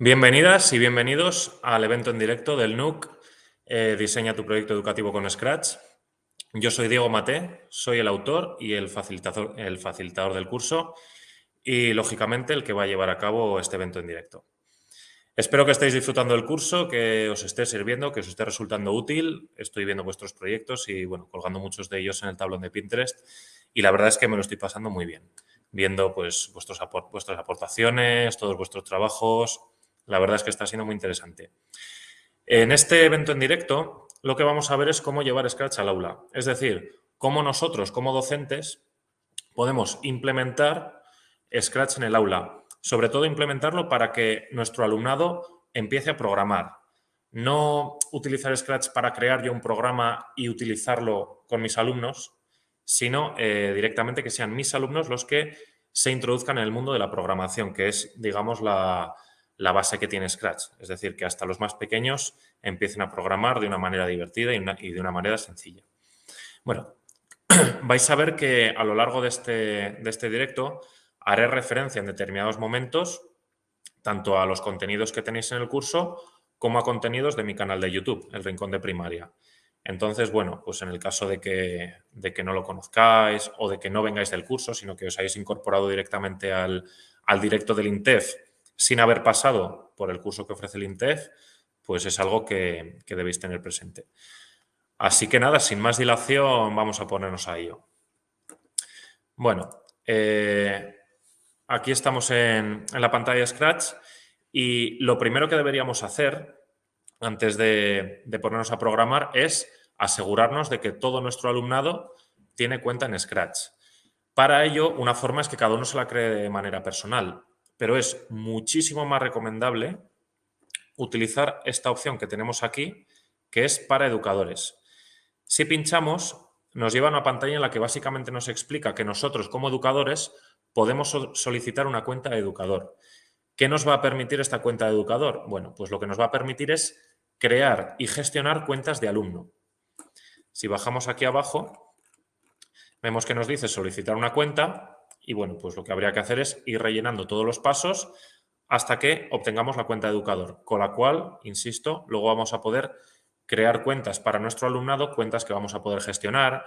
Bienvenidas y bienvenidos al evento en directo del NUC eh, Diseña tu proyecto educativo con Scratch. Yo soy Diego Maté, soy el autor y el facilitador, el facilitador del curso y, lógicamente, el que va a llevar a cabo este evento en directo. Espero que estéis disfrutando del curso, que os esté sirviendo, que os esté resultando útil. Estoy viendo vuestros proyectos y, bueno, colgando muchos de ellos en el tablón de Pinterest y la verdad es que me lo estoy pasando muy bien, viendo pues vuestros vuestras aportaciones, todos vuestros trabajos, la verdad es que está siendo muy interesante. En este evento en directo, lo que vamos a ver es cómo llevar Scratch al aula. Es decir, cómo nosotros, como docentes, podemos implementar Scratch en el aula. Sobre todo, implementarlo para que nuestro alumnado empiece a programar. No utilizar Scratch para crear yo un programa y utilizarlo con mis alumnos, sino eh, directamente que sean mis alumnos los que se introduzcan en el mundo de la programación, que es, digamos, la, la base que tiene Scratch. Es decir, que hasta los más pequeños empiecen a programar de una manera divertida y, de una manera sencilla. Bueno, vais a ver que a lo largo de este, de este directo haré referencia en determinados momentos tanto a los contenidos que tenéis en el curso como a contenidos de mi canal de YouTube, El Rincón de Primaria. Entonces, bueno, pues en el caso de que, de que no lo conozcáis o de que no vengáis del curso, sino que os hayáis incorporado directamente al, al directo del INTEF sin haber pasado por el curso que ofrece el INTEF, pues es algo que, debéis tener presente. Así que nada, sin más dilación, vamos a ponernos a ello. Bueno, eh, aquí estamos en, la pantalla Scratch y lo primero que deberíamos hacer antes de, de ponernos a programar es asegurarnos de que todo nuestro alumnado tiene cuenta en Scratch. Para ello, una forma es que cada uno se la cree de manera personal pero es muchísimo más recomendable utilizar esta opción que tenemos aquí, que es para educadores. Si pinchamos, nos lleva a una pantalla en la que básicamente nos explica que nosotros como educadores podemos solicitar una cuenta de educador. ¿Qué nos va a permitir esta cuenta de educador? Bueno, pues lo que nos va a permitir es crear y gestionar cuentas de alumno. Si bajamos aquí abajo, vemos que nos dice solicitar una cuenta y bueno, pues lo que habría que hacer es ir rellenando todos los pasos hasta que obtengamos la cuenta de educador, con la cual, insisto, luego vamos a poder crear cuentas para nuestro alumnado, cuentas que vamos a poder gestionar.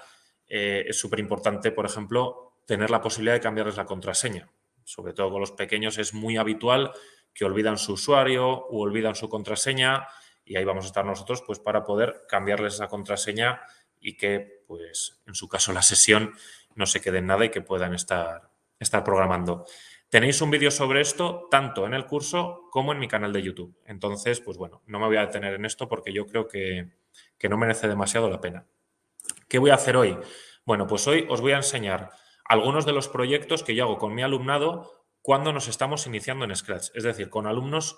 Eh, es súper importante, por ejemplo, tener la posibilidad de cambiarles la contraseña. Sobre todo con los pequeños es muy habitual que olvidan su usuario o olvidan su contraseña y ahí vamos a estar nosotros pues para poder cambiarles esa contraseña y que, pues, en su caso la sesión no se quede en nada y que puedan estar estar programando. Tenéis un vídeo sobre esto tanto en el curso como en mi canal de YouTube. Entonces, pues bueno, no me voy a detener en esto porque yo creo que, no merece demasiado la pena. ¿Qué voy a hacer hoy? Bueno, pues hoy os voy a enseñar algunos de los proyectos que yo hago con mi alumnado cuando nos estamos iniciando en Scratch. Es decir, con alumnos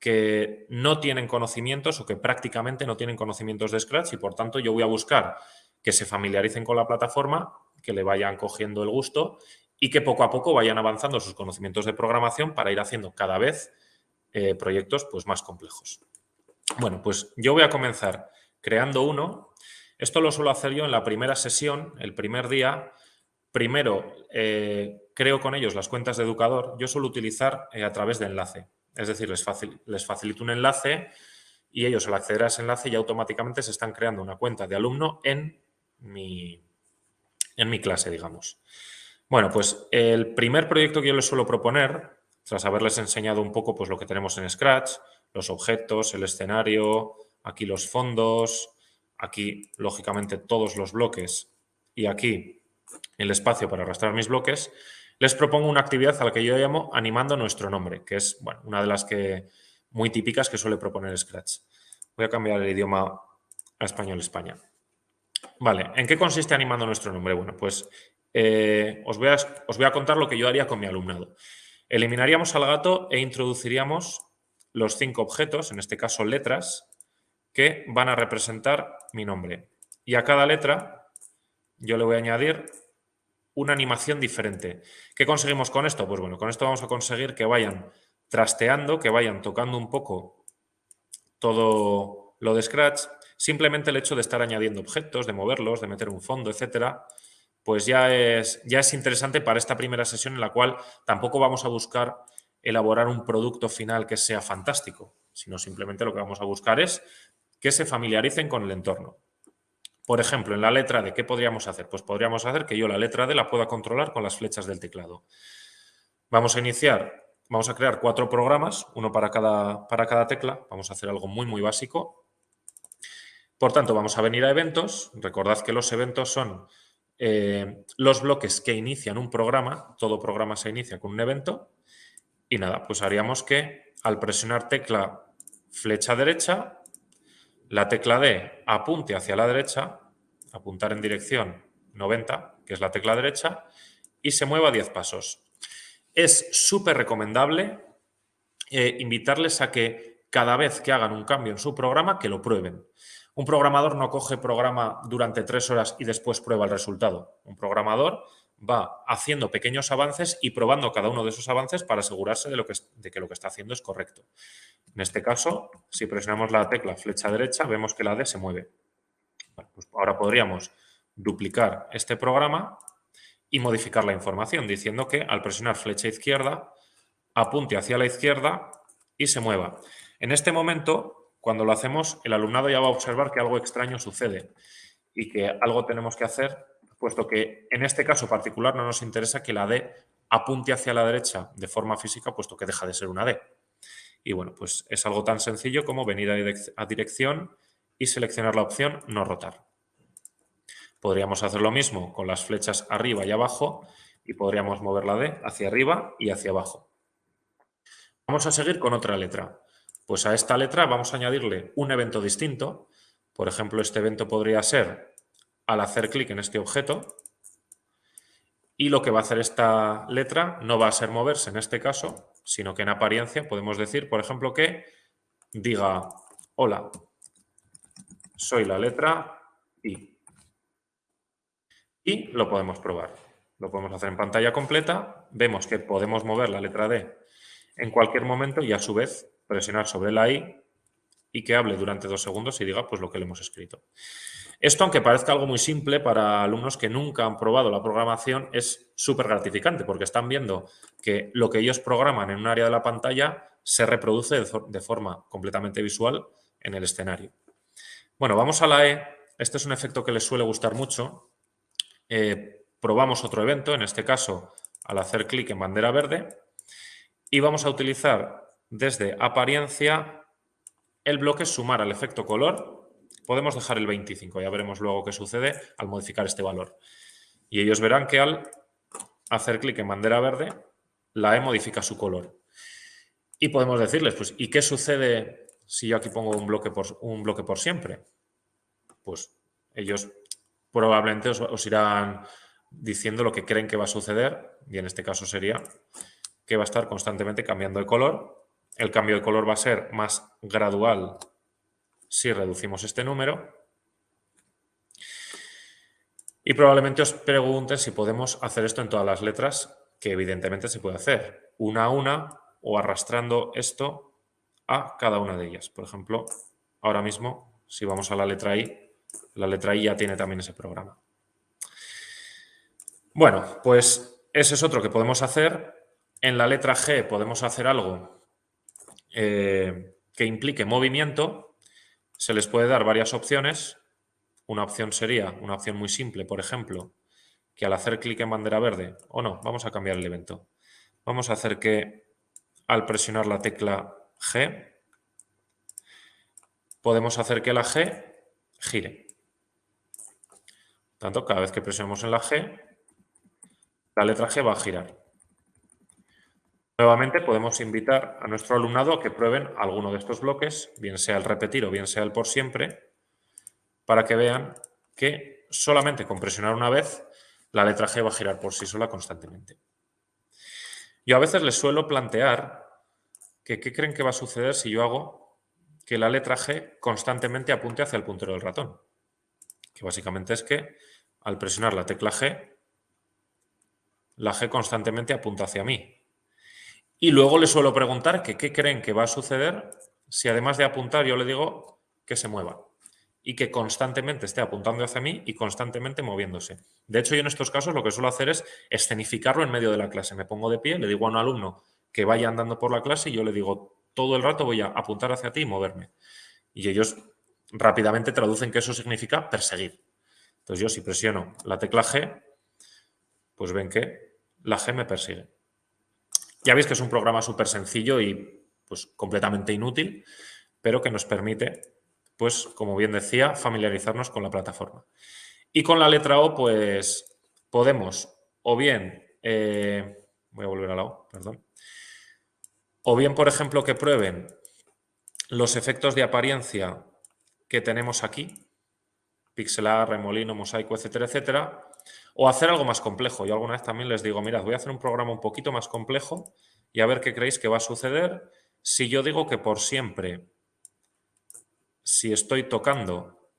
que no tienen conocimientos o que prácticamente no tienen conocimientos de Scratch y por tanto yo voy a buscar que se familiaricen con la plataforma, que le vayan cogiendo el gusto y que poco a poco vayan avanzando sus conocimientos de programación para ir haciendo cada vez eh, proyectos pues, más complejos. Bueno, pues yo voy a comenzar creando uno. Esto lo suelo hacer yo en la primera sesión, el primer día. Primero, eh, creo con ellos las cuentas de educador. Yo suelo utilizar eh, a través de enlace. Es decir, les, les facilito un enlace y ellos al acceder a ese enlace ya automáticamente se están creando una cuenta de alumno en mi, en mi clase, digamos. Bueno, pues el primer proyecto que yo les suelo proponer, tras haberles enseñado un poco pues, lo que tenemos en Scratch, los objetos, el escenario, aquí los fondos, aquí, lógicamente, todos los bloques y aquí el espacio para arrastrar mis bloques, les propongo una actividad a la que yo llamo animando nuestro nombre, que es bueno, una de las que muy típicas que suele proponer Scratch. Voy a cambiar el idioma a español España. Vale, ¿en qué consiste animando nuestro nombre? Bueno, pues eh, os, voy a, os voy a contar lo que yo haría con mi alumnado. Eliminaríamos al gato e introduciríamos los cinco objetos, en este caso letras, que van a representar mi nombre. Y a cada letra yo le voy a añadir una animación diferente. ¿Qué conseguimos con esto? Pues bueno, con esto vamos a conseguir que vayan trasteando, que vayan tocando un poco todo lo de Scratch. Simplemente el hecho de estar añadiendo objetos, de moverlos, de meter un fondo, etcétera, pues ya es, ya es interesante para esta primera sesión en la cual tampoco vamos a buscar elaborar un producto final que sea fantástico, sino simplemente lo que vamos a buscar es que se familiaricen con el entorno. Por ejemplo, en la letra D, ¿qué podríamos hacer? Pues podríamos hacer que yo la letra D la pueda controlar con las flechas del teclado. Vamos a iniciar, vamos a crear cuatro programas, uno para cada, para cada tecla. Vamos a hacer algo muy, muy básico. Por tanto, vamos a venir a eventos. Recordad que los eventos son eh, los bloques que inician un programa. Todo programa se inicia con un evento. Y nada, pues haríamos que al presionar tecla flecha derecha, la tecla D apunte hacia la derecha, apuntar en dirección 90, que es la tecla derecha, y se mueva 10 pasos. Es súper recomendable eh, invitarles a que cada vez que hagan un cambio en su programa, que lo prueben. Un programador no coge programa durante tres horas y después prueba el resultado. Un programador va haciendo pequeños avances y probando cada uno de esos avances para asegurarse de, lo que, de que lo que está haciendo es correcto. En este caso, si presionamos la tecla flecha derecha, vemos que la D se mueve. Pues ahora podríamos duplicar este programa y modificar la información, diciendo que al presionar flecha izquierda, apunte hacia la izquierda y se mueva. En este momento, cuando lo hacemos, el alumnado ya va a observar que algo extraño sucede y que algo tenemos que hacer puesto que en este caso particular no nos interesa que la D apunte hacia la derecha de forma física, puesto que deja de ser una D. Y bueno, pues es algo tan sencillo como venir a dirección y seleccionar la opción no rotar. Podríamos hacer lo mismo con las flechas arriba y abajo y podríamos mover la D hacia arriba y hacia abajo. Vamos a seguir con otra letra. Pues a esta letra vamos a añadirle un evento distinto. Por ejemplo, este evento podría ser al hacer clic en este objeto y lo que va a hacer esta letra no va a ser moverse en este caso, sino que en apariencia podemos decir, por ejemplo, que diga hola, soy la letra I. Y lo podemos probar. Lo podemos hacer en pantalla completa. Vemos que podemos mover la letra D en cualquier momento y a su vez presionar sobre la I y que hable durante dos segundos y diga pues lo que le hemos escrito. Esto, aunque parezca algo muy simple para alumnos que nunca han probado la programación, es súper gratificante porque están viendo que lo que ellos programan en un área de la pantalla se reproduce de forma completamente visual en el escenario. Bueno, vamos a la E. Este es un efecto que les suele gustar mucho. Eh, probamos otro evento, en este caso al hacer clic en bandera verde, y vamos a utilizar desde apariencia el bloque sumar al efecto color. Podemos dejar el 25, ya veremos luego qué sucede al modificar este valor. Y ellos verán que al hacer clic en bandera verde, la E modifica su color. Y podemos decirles, pues, ¿y qué sucede si yo aquí pongo un bloque por, un bloque por siempre? Pues ellos probablemente os, os irán diciendo lo que creen que va a suceder, y en este caso sería que va a estar constantemente cambiando de color el cambio de color va a ser más gradual si reducimos este número. Y probablemente os pregunten si podemos hacer esto en todas las letras, que evidentemente se puede hacer, una a una o arrastrando esto a cada una de ellas. Por ejemplo, ahora mismo, si vamos a la letra I, la letra I ya tiene también ese programa. Bueno, pues ese es otro que podemos hacer. En la letra G podemos hacer algo eh, que implique movimiento, se les puede dar varias opciones. Una opción sería, una opción muy simple, por ejemplo, que al hacer clic en bandera verde, o no, vamos a cambiar el evento. Vamos a hacer que al presionar la tecla G, podemos hacer que la G gire. Por tanto, cada vez que presionemos en la G, la letra G va a girar. Nuevamente podemos invitar a nuestro alumnado a que prueben alguno de estos bloques, bien sea el repetir o bien sea el por siempre, para que vean que solamente con presionar una vez la letra G va a girar por sí sola constantemente. Yo a veces les suelo plantear que qué creen que va a suceder si yo hago que la letra G constantemente apunte hacia el puntero del ratón. Que básicamente es que al presionar la tecla G, la G constantemente apunta hacia mí. Y luego le suelo preguntar qué creen que va a suceder si además de apuntar yo le digo que se mueva y que constantemente esté apuntando hacia mí y constantemente moviéndose. De hecho, yo en estos casos lo que suelo hacer es escenificarlo en medio de la clase. Me pongo de pie, le digo a un alumno que vaya andando por la clase y yo le digo, todo el rato voy a apuntar hacia ti y moverme. Y ellos rápidamente traducen que eso significa perseguir. Entonces yo si presiono la tecla G, pues ven que la G me persigue. Ya veis que es un programa súper sencillo y pues completamente inútil, pero que nos permite, pues como bien decía, familiarizarnos con la plataforma. Y con la letra O, pues podemos o bien, eh, voy a volver a la O, perdón, o bien, por ejemplo, que prueben los efectos de apariencia que tenemos aquí, pixelar, remolino, mosaico, etcétera, etcétera, o hacer algo más complejo. Yo alguna vez también les digo, mirad, voy a hacer un programa un poquito más complejo y a ver qué creéis que va a suceder si yo digo que por siempre, si estoy tocando,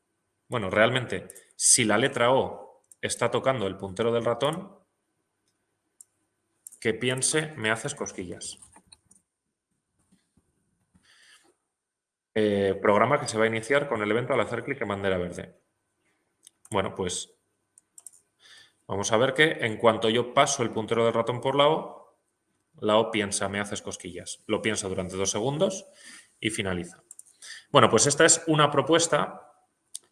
bueno, realmente, si la letra O está tocando el puntero del ratón, que piense, me haces cosquillas. Eh, programa que se va a iniciar con el evento al hacer clic en bandera verde. Bueno, pues vamos a ver que en cuanto yo paso el puntero del ratón por la O, la O piensa, me haces cosquillas. Lo piensa durante dos segundos y finaliza. Bueno, pues esta es una propuesta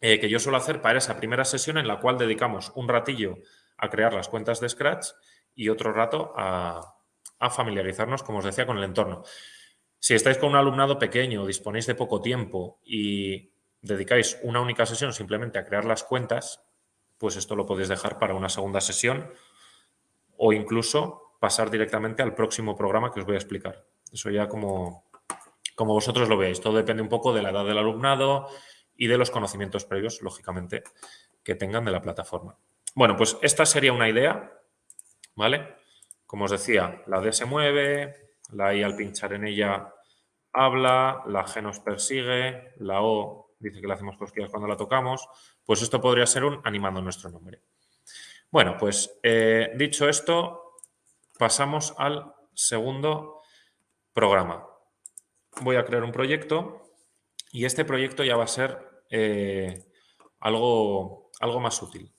eh, que yo suelo hacer para esa primera sesión en la cual dedicamos un ratillo a crear las cuentas de Scratch y otro rato a, a familiarizarnos, como os decía, con el entorno. Si estáis con un alumnado pequeño, disponéis de poco tiempo y dedicáis una única sesión simplemente a crear las cuentas, pues esto lo podéis dejar para una segunda sesión o incluso pasar directamente al próximo programa que os voy a explicar. Eso ya como, como vosotros lo veáis. Todo depende un poco de la edad del alumnado y de los conocimientos previos, lógicamente, que tengan de la plataforma. Bueno, pues esta sería una idea, ¿vale? Como os decía, la D se mueve, la I al pinchar en ella habla, la G nos persigue, la O dice que le hacemos cosquillas cuando la tocamos, pues esto podría ser un animando nuestro nombre. Bueno, pues eh, dicho esto, pasamos al segundo programa. Voy a crear un proyecto y este proyecto ya va a ser eh, algo, algo más útil.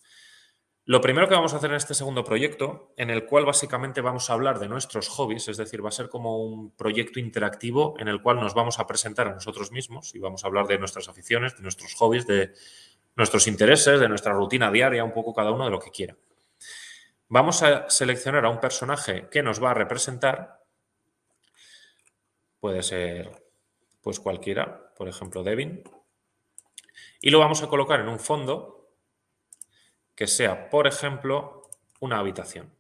Lo primero que vamos a hacer en este segundo proyecto, en el cual básicamente vamos a hablar de nuestros hobbies, es decir, va a ser como un proyecto interactivo en el cual nos vamos a presentar a nosotros mismos y vamos a hablar de nuestras aficiones, de nuestros hobbies, de nuestros intereses, de nuestra rutina diaria, un poco cada uno de lo que quiera. Vamos a seleccionar a un personaje que nos va a representar. Puede ser pues cualquiera, por ejemplo Devin. Y lo vamos a colocar en un fondo que sea, por ejemplo, una habitación.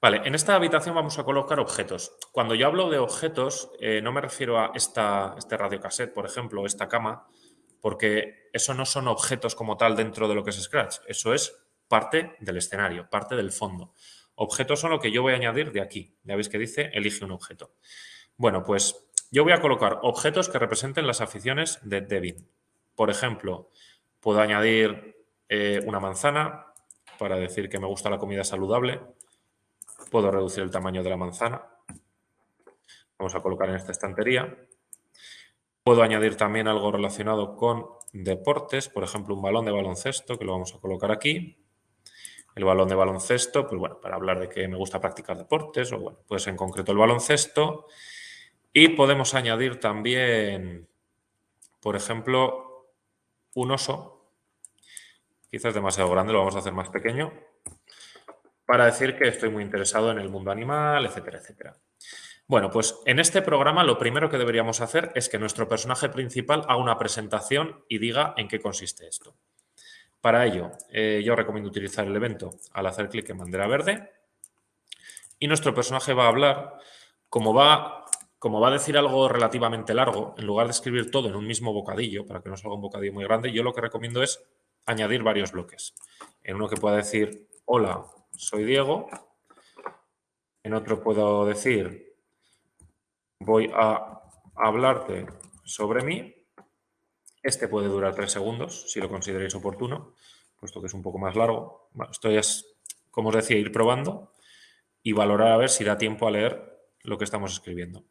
Vale, en esta habitación vamos a colocar objetos. Cuando yo hablo de objetos, eh, no me refiero a esta, este radiocassette, por ejemplo, o esta cama, porque eso no son objetos como tal dentro de lo que es Scratch. Eso es parte del escenario, parte del fondo. Objetos son lo que yo voy a añadir de aquí. Ya veis que dice, elige un objeto. Bueno, pues yo voy a colocar objetos que representen las aficiones de Devin. Por ejemplo, puedo añadir eh, una manzana para decir que me gusta la comida saludable. Puedo reducir el tamaño de la manzana. Vamos a colocar en esta estantería. Puedo añadir también algo relacionado con deportes, por ejemplo, un balón de baloncesto, que lo vamos a colocar aquí. El balón de baloncesto, pues bueno, para hablar de que me gusta practicar deportes, o bueno, pues en concreto el baloncesto. Y podemos añadir también, por ejemplo, un oso quizás demasiado grande, lo vamos a hacer más pequeño, para decir que estoy muy interesado en el mundo animal, etcétera, etcétera. Bueno, pues en este programa lo primero que deberíamos hacer es que nuestro personaje principal haga una presentación y diga en qué consiste esto. Para ello, eh, yo recomiendo utilizar el evento al hacer clic en bandera verde y nuestro personaje va a hablar, como va, como va a decir algo relativamente largo, en lugar de escribir todo en un mismo bocadillo, para que no salga un bocadillo muy grande, yo lo que recomiendo es añadir varios bloques. En uno que pueda decir, hola, soy Diego. En otro puedo decir, voy a hablarte sobre mí. Este puede durar tres segundos, si lo consideréis oportuno, puesto que es un poco más largo. esto es, como os decía, ir probando y valorar a ver si da tiempo a leer lo que estamos escribiendo.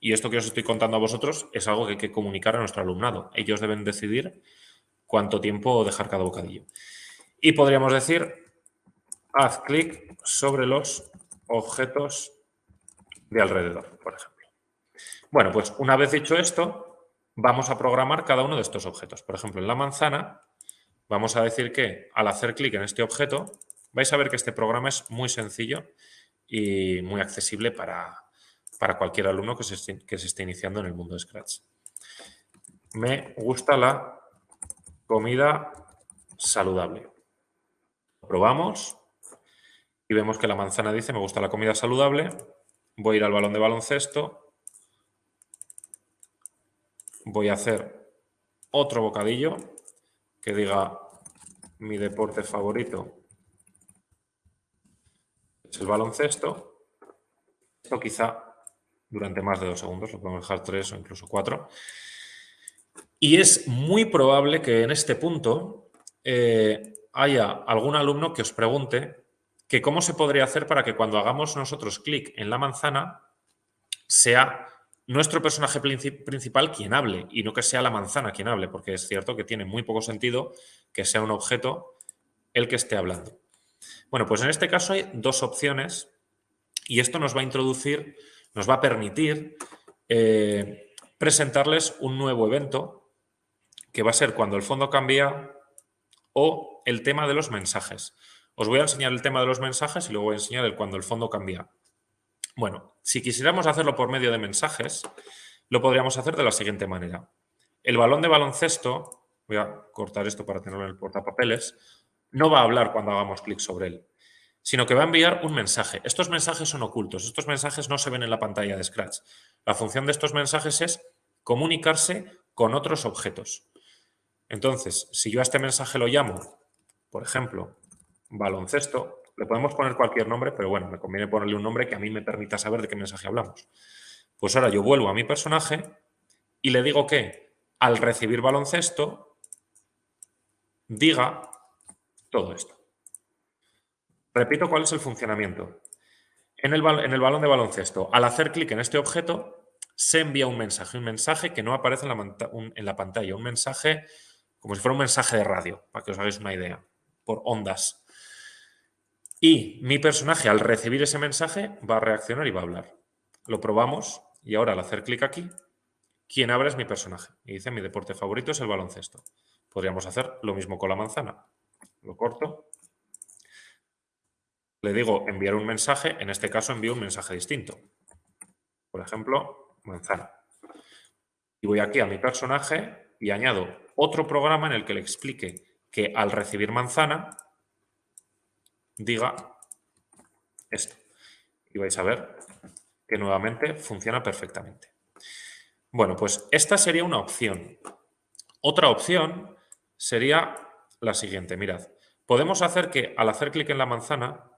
Y esto que os estoy contando a vosotros es algo que hay que comunicar a nuestro alumnado. Ellos deben decidir cuánto tiempo dejar cada bocadillo. Y podríamos decir, haz clic sobre los objetos de alrededor, por ejemplo. Bueno, pues una vez dicho esto, vamos a programar cada uno de estos objetos. Por ejemplo, en la manzana vamos a decir que al hacer clic en este objeto, vais a ver que este programa es muy sencillo y muy accesible para, cualquier alumno que se, que se esté iniciando en el mundo de Scratch. Me gusta la comida saludable. Probamos y vemos que la manzana dice me gusta la comida saludable. Voy a ir al balón de baloncesto. Voy a hacer otro bocadillo que diga mi deporte favorito es el baloncesto. Esto quizá durante más de dos segundos, lo podemos dejar tres o incluso cuatro. Y es muy probable que en este punto eh, haya algún alumno que os pregunte que cómo se podría hacer para que cuando hagamos nosotros clic en la manzana sea nuestro personaje principal quien hable y no que sea la manzana quien hable, porque es cierto que tiene muy poco sentido que sea un objeto el que esté hablando. Bueno, pues en este caso hay dos opciones y esto nos va a introducir, nos va a permitir eh, presentarles un nuevo evento que va a ser cuando el fondo cambia o el tema de los mensajes. Os voy a enseñar el tema de los mensajes y luego voy a enseñar el cuando el fondo cambia. Bueno, si quisiéramos hacerlo por medio de mensajes, lo podríamos hacer de la siguiente manera. El balón de baloncesto, voy a cortar esto para tenerlo en el portapapeles, no va a hablar cuando hagamos clic sobre él, sino que va a enviar un mensaje. Estos mensajes son ocultos, estos mensajes no se ven en la pantalla de Scratch. La función de estos mensajes es comunicarse con otros objetos. Entonces, si yo a este mensaje lo llamo, por ejemplo, baloncesto, le podemos poner cualquier nombre, pero bueno, me conviene ponerle un nombre que a mí me permita saber de qué mensaje hablamos. Pues ahora yo vuelvo a mi personaje y le digo que al recibir baloncesto diga todo esto. Repito cuál es el funcionamiento. En el, en el balón de baloncesto, al hacer clic en este objeto, se envía un mensaje, un mensaje que no aparece en la, pantalla, un mensaje como si fuera un mensaje de radio, para que os hagáis una idea, por ondas. Y mi personaje, al recibir ese mensaje, va a reaccionar y va a hablar. Lo probamos y ahora al hacer clic aquí, quien abre es mi personaje. Y dice, mi deporte favorito es el baloncesto. Podríamos hacer lo mismo con la manzana. Lo corto. Le digo enviar un mensaje, en este caso envío un mensaje distinto. Por ejemplo, manzana. Y voy aquí a mi personaje y añado otro programa en el que le explique que al recibir manzana diga esto. Y vais a ver que nuevamente funciona perfectamente. Bueno, pues esta sería una opción. Otra opción sería la siguiente. Mirad, podemos hacer que al hacer clic en la manzana,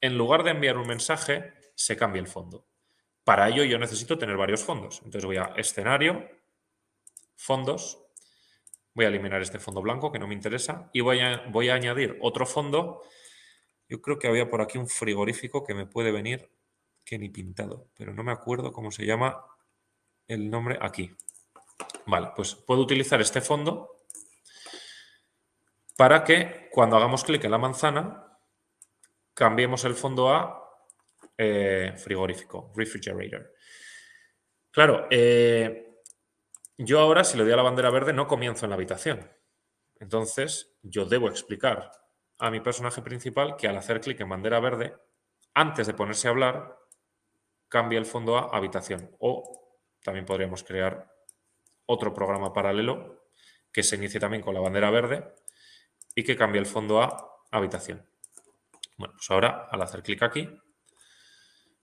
en lugar de enviar un mensaje, se cambie el fondo. Para ello yo necesito tener varios fondos. Entonces voy a escenario, fondos, voy a eliminar este fondo blanco que no me interesa y voy a, voy a añadir otro fondo yo creo que había por aquí un frigorífico que me puede venir que ni pintado, pero no me acuerdo cómo se llama el nombre aquí. Vale, pues puedo utilizar este fondo para que cuando hagamos clic en la manzana cambiemos el fondo a eh, frigorífico, refrigerator. Claro, eh, yo ahora si le doy a la bandera verde no comienzo en la habitación. Entonces yo debo explicar a mi personaje principal que al hacer clic en bandera verde, antes de ponerse a hablar, cambia el fondo a habitación. O también podríamos crear otro programa paralelo que se inicie también con la bandera verde y que cambie el fondo a habitación. Bueno, pues ahora al hacer clic aquí,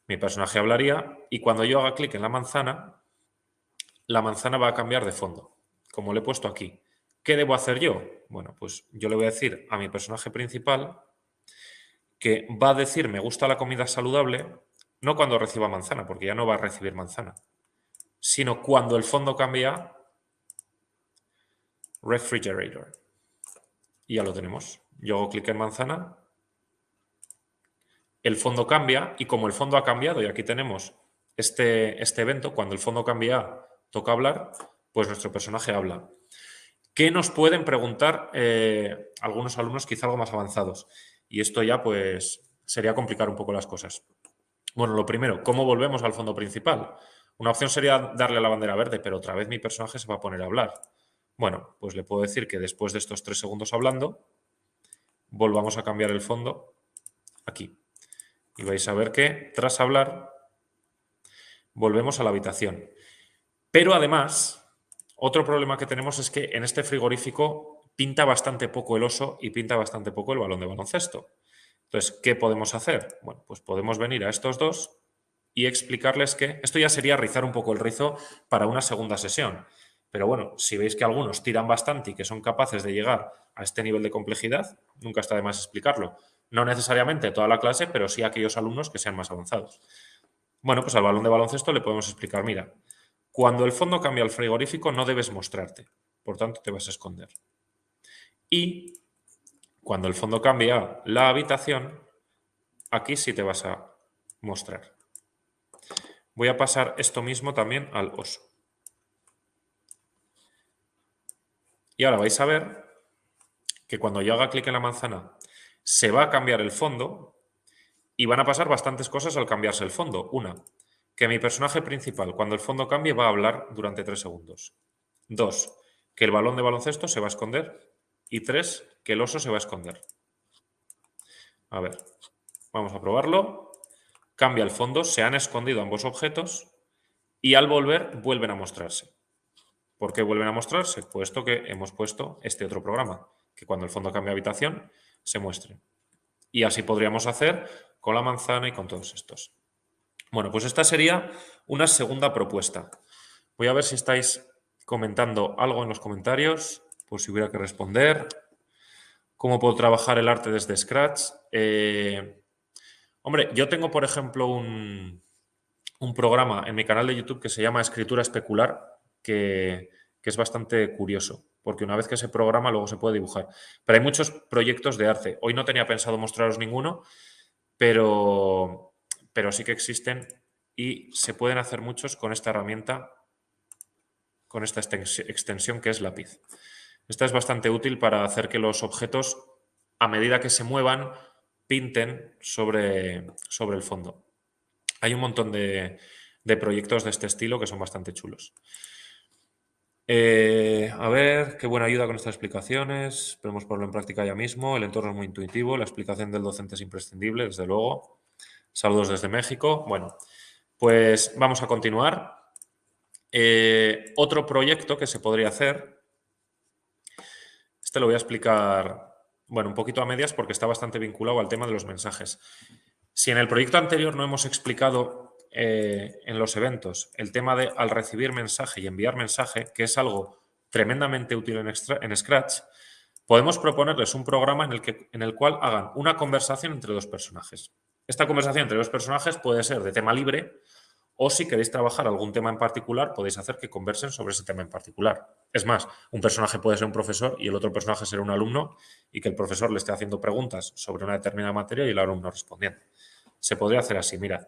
mi personaje hablaría y cuando yo haga clic en la manzana, la manzana va a cambiar de fondo, como le he puesto aquí. ¿Qué debo hacer yo? Bueno, pues yo le voy a decir a mi personaje principal que va a decir me gusta la comida saludable, no cuando reciba manzana, porque ya no va a recibir manzana, sino cuando el fondo cambia refrigerator. Y ya lo tenemos. Yo hago clic en manzana, el fondo cambia y como el fondo ha cambiado y aquí tenemos este, este evento, cuando el fondo cambia, toca hablar, pues nuestro personaje habla. ¿Qué nos pueden preguntar eh, algunos alumnos quizá algo más avanzados? Y esto ya pues sería complicar un poco las cosas. Bueno, lo primero, ¿cómo volvemos al fondo principal? Una opción sería darle la bandera verde, pero otra vez mi personaje se va a poner a hablar. Bueno, pues le puedo decir que después de estos tres segundos hablando, volvamos a cambiar el fondo aquí. Y vais a ver que tras hablar, volvemos a la habitación. Pero además, otro problema que tenemos es que en este frigorífico pinta bastante poco el oso y pinta bastante poco el balón de baloncesto. Entonces, ¿qué podemos hacer? Bueno, pues podemos venir a estos dos y explicarles que esto ya sería rizar un poco el rizo para una segunda sesión. Pero bueno, si veis que algunos tiran bastante y que son capaces de llegar a este nivel de complejidad, nunca está de más explicarlo. No necesariamente toda la clase, pero sí aquellos alumnos que sean más avanzados. Bueno, pues al balón de baloncesto le podemos explicar, mira, cuando el fondo cambia al frigorífico no debes mostrarte, por tanto te vas a esconder. Y cuando el fondo cambia la habitación, aquí sí te vas a mostrar. Voy a pasar esto mismo también al oso. Y ahora vais a ver que cuando yo haga clic en la manzana se va a cambiar el fondo y van a pasar bastantes cosas al cambiarse el fondo. Una, que mi personaje principal, cuando el fondo cambie, va a hablar durante tres segundos. Dos, que el balón de baloncesto se va a esconder. Y tres, que el oso se va a esconder. A ver, vamos a probarlo. Cambia el fondo, se han escondido ambos objetos y al volver vuelven a mostrarse. ¿Por qué vuelven a mostrarse? Puesto que hemos puesto este otro programa, que cuando el fondo cambia habitación se muestre. Y así podríamos hacer con la manzana y con todos estos. Bueno, pues esta sería una segunda propuesta. Voy a ver si estáis comentando algo en los comentarios, por si hubiera que responder. ¿Cómo puedo trabajar el arte desde Scratch? Eh, hombre, yo tengo, por ejemplo, un, un programa en mi canal de YouTube que se llama Escritura Especular, que, es bastante curioso, porque una vez que se programa luego se puede dibujar. Pero hay muchos proyectos de arte. Hoy no tenía pensado mostraros ninguno, pero, pero sí que existen y se pueden hacer muchos con esta herramienta, con esta extensión que es lápiz. Esta es bastante útil para hacer que los objetos, a medida que se muevan, pinten sobre, sobre el fondo. Hay un montón de, de proyectos de este estilo que son bastante chulos. Eh, a ver, qué buena ayuda con estas explicaciones. Podemos ponerlo en práctica ya mismo. El entorno es muy intuitivo. La explicación del docente es imprescindible, desde luego. Saludos desde México. Bueno, pues vamos a continuar. Eh, otro proyecto que se podría hacer. Este lo voy a explicar, bueno, un poquito a medias porque está bastante vinculado al tema de los mensajes. Si en el proyecto anterior no hemos explicado eh, en los eventos el tema de al recibir mensaje y enviar mensaje, que es algo tremendamente útil en, Scratch, podemos proponerles un programa en el, que, en el cual hagan una conversación entre dos personajes. Esta conversación entre dos personajes puede ser de tema libre o si queréis trabajar algún tema en particular, podéis hacer que conversen sobre ese tema en particular. Es más, un personaje puede ser un profesor y el otro personaje ser un alumno y que el profesor le esté haciendo preguntas sobre una determinada materia y el alumno respondiendo. Se podría hacer así, mirad.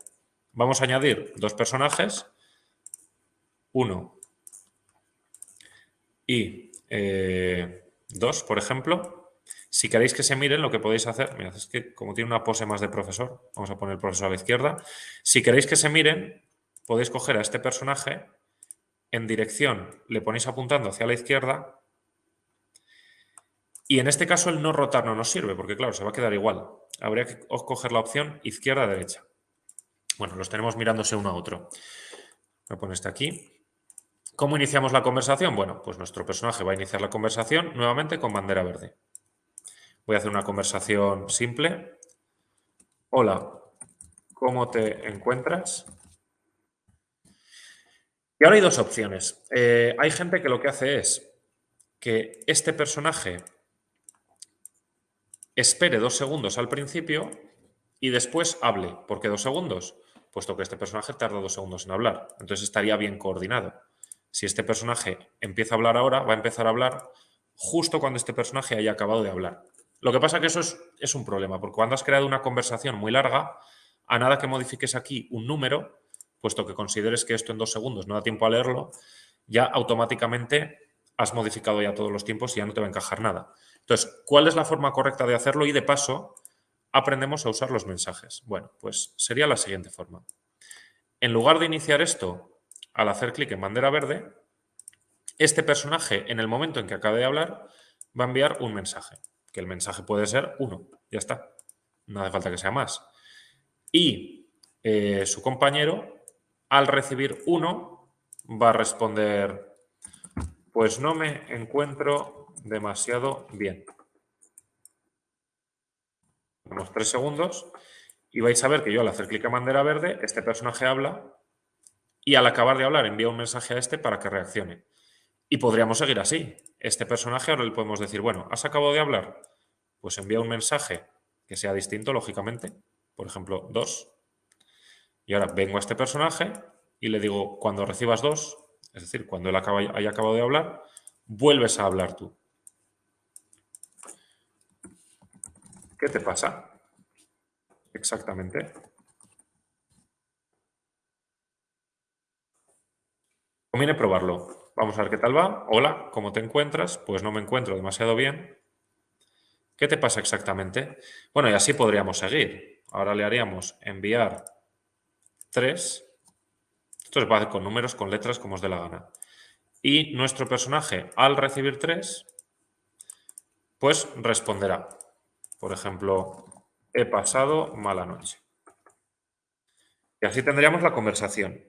Vamos a añadir dos personajes, uno y eh, dos, por ejemplo. Si queréis que se miren, lo que podéis hacer, mirad, es que como tiene una pose más de profesor, vamos a poner el profesor a la izquierda. Si queréis que se miren, podéis coger a este personaje en dirección, le ponéis apuntando hacia la izquierda y en este caso el no rotar no nos sirve, porque claro, se va a quedar igual. Habría que coger la opción izquierda-derecha. Bueno, los tenemos mirándose uno a otro. Voy a poner este aquí. ¿Cómo iniciamos la conversación? Bueno, pues nuestro personaje va a iniciar la conversación nuevamente con bandera verde. Voy a hacer una conversación simple. Hola, ¿cómo te encuentras? Y ahora hay dos opciones. Eh, hay gente que lo que hace es que este personaje espere dos segundos al principio y después hable. ¿Por qué dos segundos? Puesto que este personaje tarda dos segundos en hablar. Entonces estaría bien coordinado. Si este personaje empieza a hablar ahora, va a empezar a hablar justo cuando este personaje haya acabado de hablar. Lo que pasa que eso es, un problema, porque cuando has creado una conversación muy larga, a nada que modifiques aquí un número, puesto que consideres que esto en dos segundos no da tiempo a leerlo, ya automáticamente has modificado ya todos los tiempos y ya no te va a encajar nada. Entonces, ¿cuál es la forma correcta de hacerlo? Y de paso, aprendemos a usar los mensajes? Bueno, pues sería la siguiente forma. En lugar de iniciar esto al hacer clic en bandera verde, este personaje en el momento en que acabe de hablar va a enviar un mensaje, que el mensaje puede ser uno, ya está, no hace falta que sea más. Y eh, su compañero, al recibir uno, va a responder, pues no me encuentro demasiado bien. Unos tres segundos y vais a ver que yo al hacer clic en bandera verde, este personaje habla y al acabar de hablar envía un mensaje a este para que reaccione. Y podríamos seguir así. Este personaje ahora le podemos decir, bueno, ¿has acabado de hablar? Pues envía un mensaje que sea distinto, lógicamente. Por ejemplo, dos. Y ahora vengo a este personaje y le digo, cuando recibas dos, es decir, cuando él haya acabado de hablar, vuelves a hablar tú. ¿Qué te pasa? Exactamente. Conviene probarlo. Vamos a ver qué tal va. Hola, ¿cómo te encuentras? Pues no me encuentro demasiado bien. ¿Qué te pasa exactamente? Bueno, y así podríamos seguir. Ahora le haríamos enviar 3. Esto va con números, con letras, como os dé la gana. Y nuestro personaje, al recibir 3, pues responderá. Por ejemplo, he pasado mala noche. Y así tendríamos la conversación.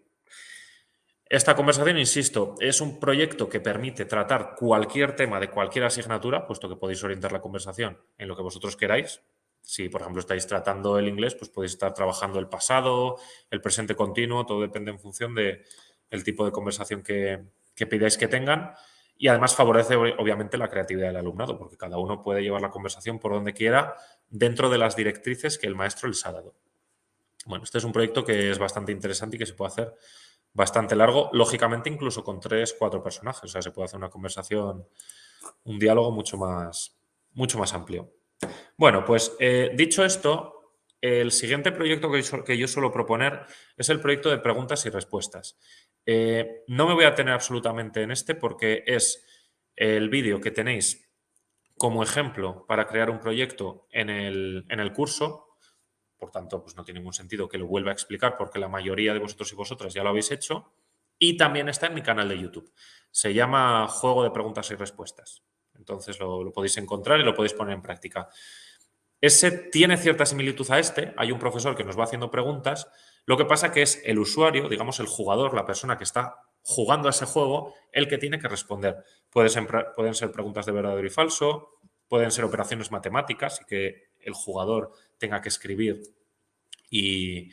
Esta conversación, insisto, es un proyecto que permite tratar cualquier tema de cualquier asignatura, puesto que podéis orientar la conversación en lo que vosotros queráis. Si, por ejemplo, estáis tratando el inglés, pues podéis estar trabajando el pasado, el presente continuo, todo depende en función del tipo de conversación que, que pidáis que tengan. Y además favorece, obviamente, la creatividad del alumnado, porque cada uno puede llevar la conversación por donde quiera dentro de las directrices que el maestro les ha dado. Bueno, este es un proyecto que es bastante interesante y que se puede hacer bastante largo, lógicamente incluso con tres, cuatro personajes. O sea, se puede hacer una conversación, un diálogo mucho más, mucho más amplio. Bueno, pues eh, dicho esto, el siguiente proyecto que yo, que yo, suelo proponer es el proyecto de preguntas y respuestas. Eh, no me voy a tener absolutamente en este porque es el vídeo que tenéis como ejemplo para crear un proyecto en el, en el curso. Por tanto, pues no tiene ningún sentido que lo vuelva a explicar porque la mayoría de vosotros y vosotras ya lo habéis hecho. Y también está en mi canal de YouTube. Se llama Juego de Preguntas y Respuestas. Entonces lo, lo podéis encontrar y lo podéis poner en práctica. Ese tiene cierta similitud a este. Hay un profesor que nos va haciendo preguntas lo que pasa que es el usuario, digamos el jugador, la persona que está jugando a ese juego, el que tiene que responder. pueden ser preguntas de verdadero y falso, pueden ser operaciones matemáticas y que el jugador tenga que escribir y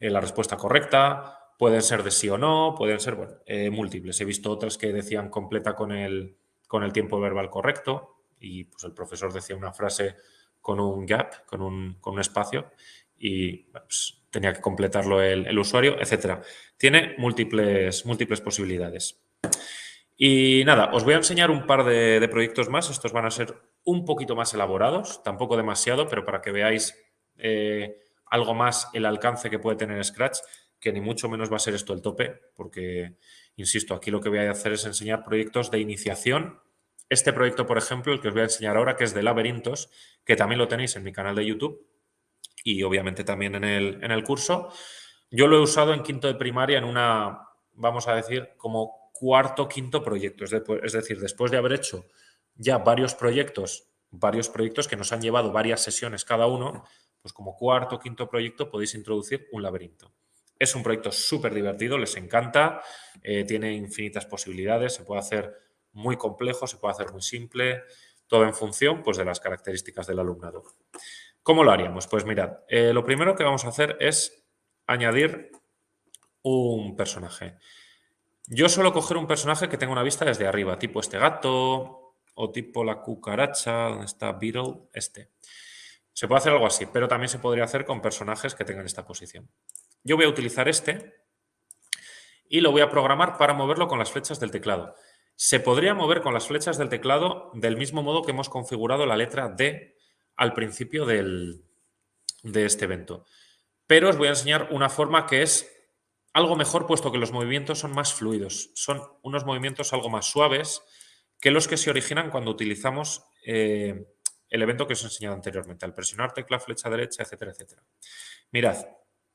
eh, la respuesta correcta, pueden ser de sí o no, pueden ser bueno, eh, múltiples. He visto otras que decían completa con el, con el tiempo verbal correcto y pues el profesor decía una frase con un gap, con un, con un espacio y pues, tenía que completarlo el, usuario, etcétera. Tiene múltiples, múltiples posibilidades. Y nada, os voy a enseñar un par de, proyectos más. Estos van a ser un poquito más elaborados, tampoco demasiado, pero para que veáis eh, algo más el alcance que puede tener Scratch, que ni mucho menos va a ser esto el tope, porque, insisto, aquí lo que voy a hacer es enseñar proyectos de iniciación. Este proyecto, por ejemplo, el que os voy a enseñar ahora, que es de laberintos, que también lo tenéis en mi canal de YouTube, y obviamente también en el, en el curso. Yo lo he usado en quinto de primaria en una, vamos a decir, como cuarto, quinto proyecto. Es, decir, después de haber hecho ya varios proyectos, varios proyectos que nos han llevado varias sesiones cada uno, pues como cuarto, quinto proyecto podéis introducir un laberinto. Es un proyecto súper divertido, les encanta, eh, tiene infinitas posibilidades, se puede hacer muy complejo, se puede hacer muy simple, todo en función pues, de las características del alumnado. ¿Cómo lo haríamos? Pues mirad, eh, lo primero que vamos a hacer es añadir un personaje. Yo suelo coger un personaje que tenga una vista desde arriba, tipo este gato o tipo la cucaracha, donde está Beetle, este. Se puede hacer algo así, pero también se podría hacer con personajes que tengan esta posición. Yo voy a utilizar este y lo voy a programar para moverlo con las flechas del teclado. Se podría mover con las flechas del teclado del mismo modo que hemos configurado la letra D al principio de este evento. Pero os voy a enseñar una forma que es algo mejor puesto que los movimientos son más fluidos. Son unos movimientos algo más suaves que los que se originan cuando utilizamos eh, el evento que os he enseñado anteriormente, al presionar tecla, flecha derecha, etcétera, etcétera. Mirad,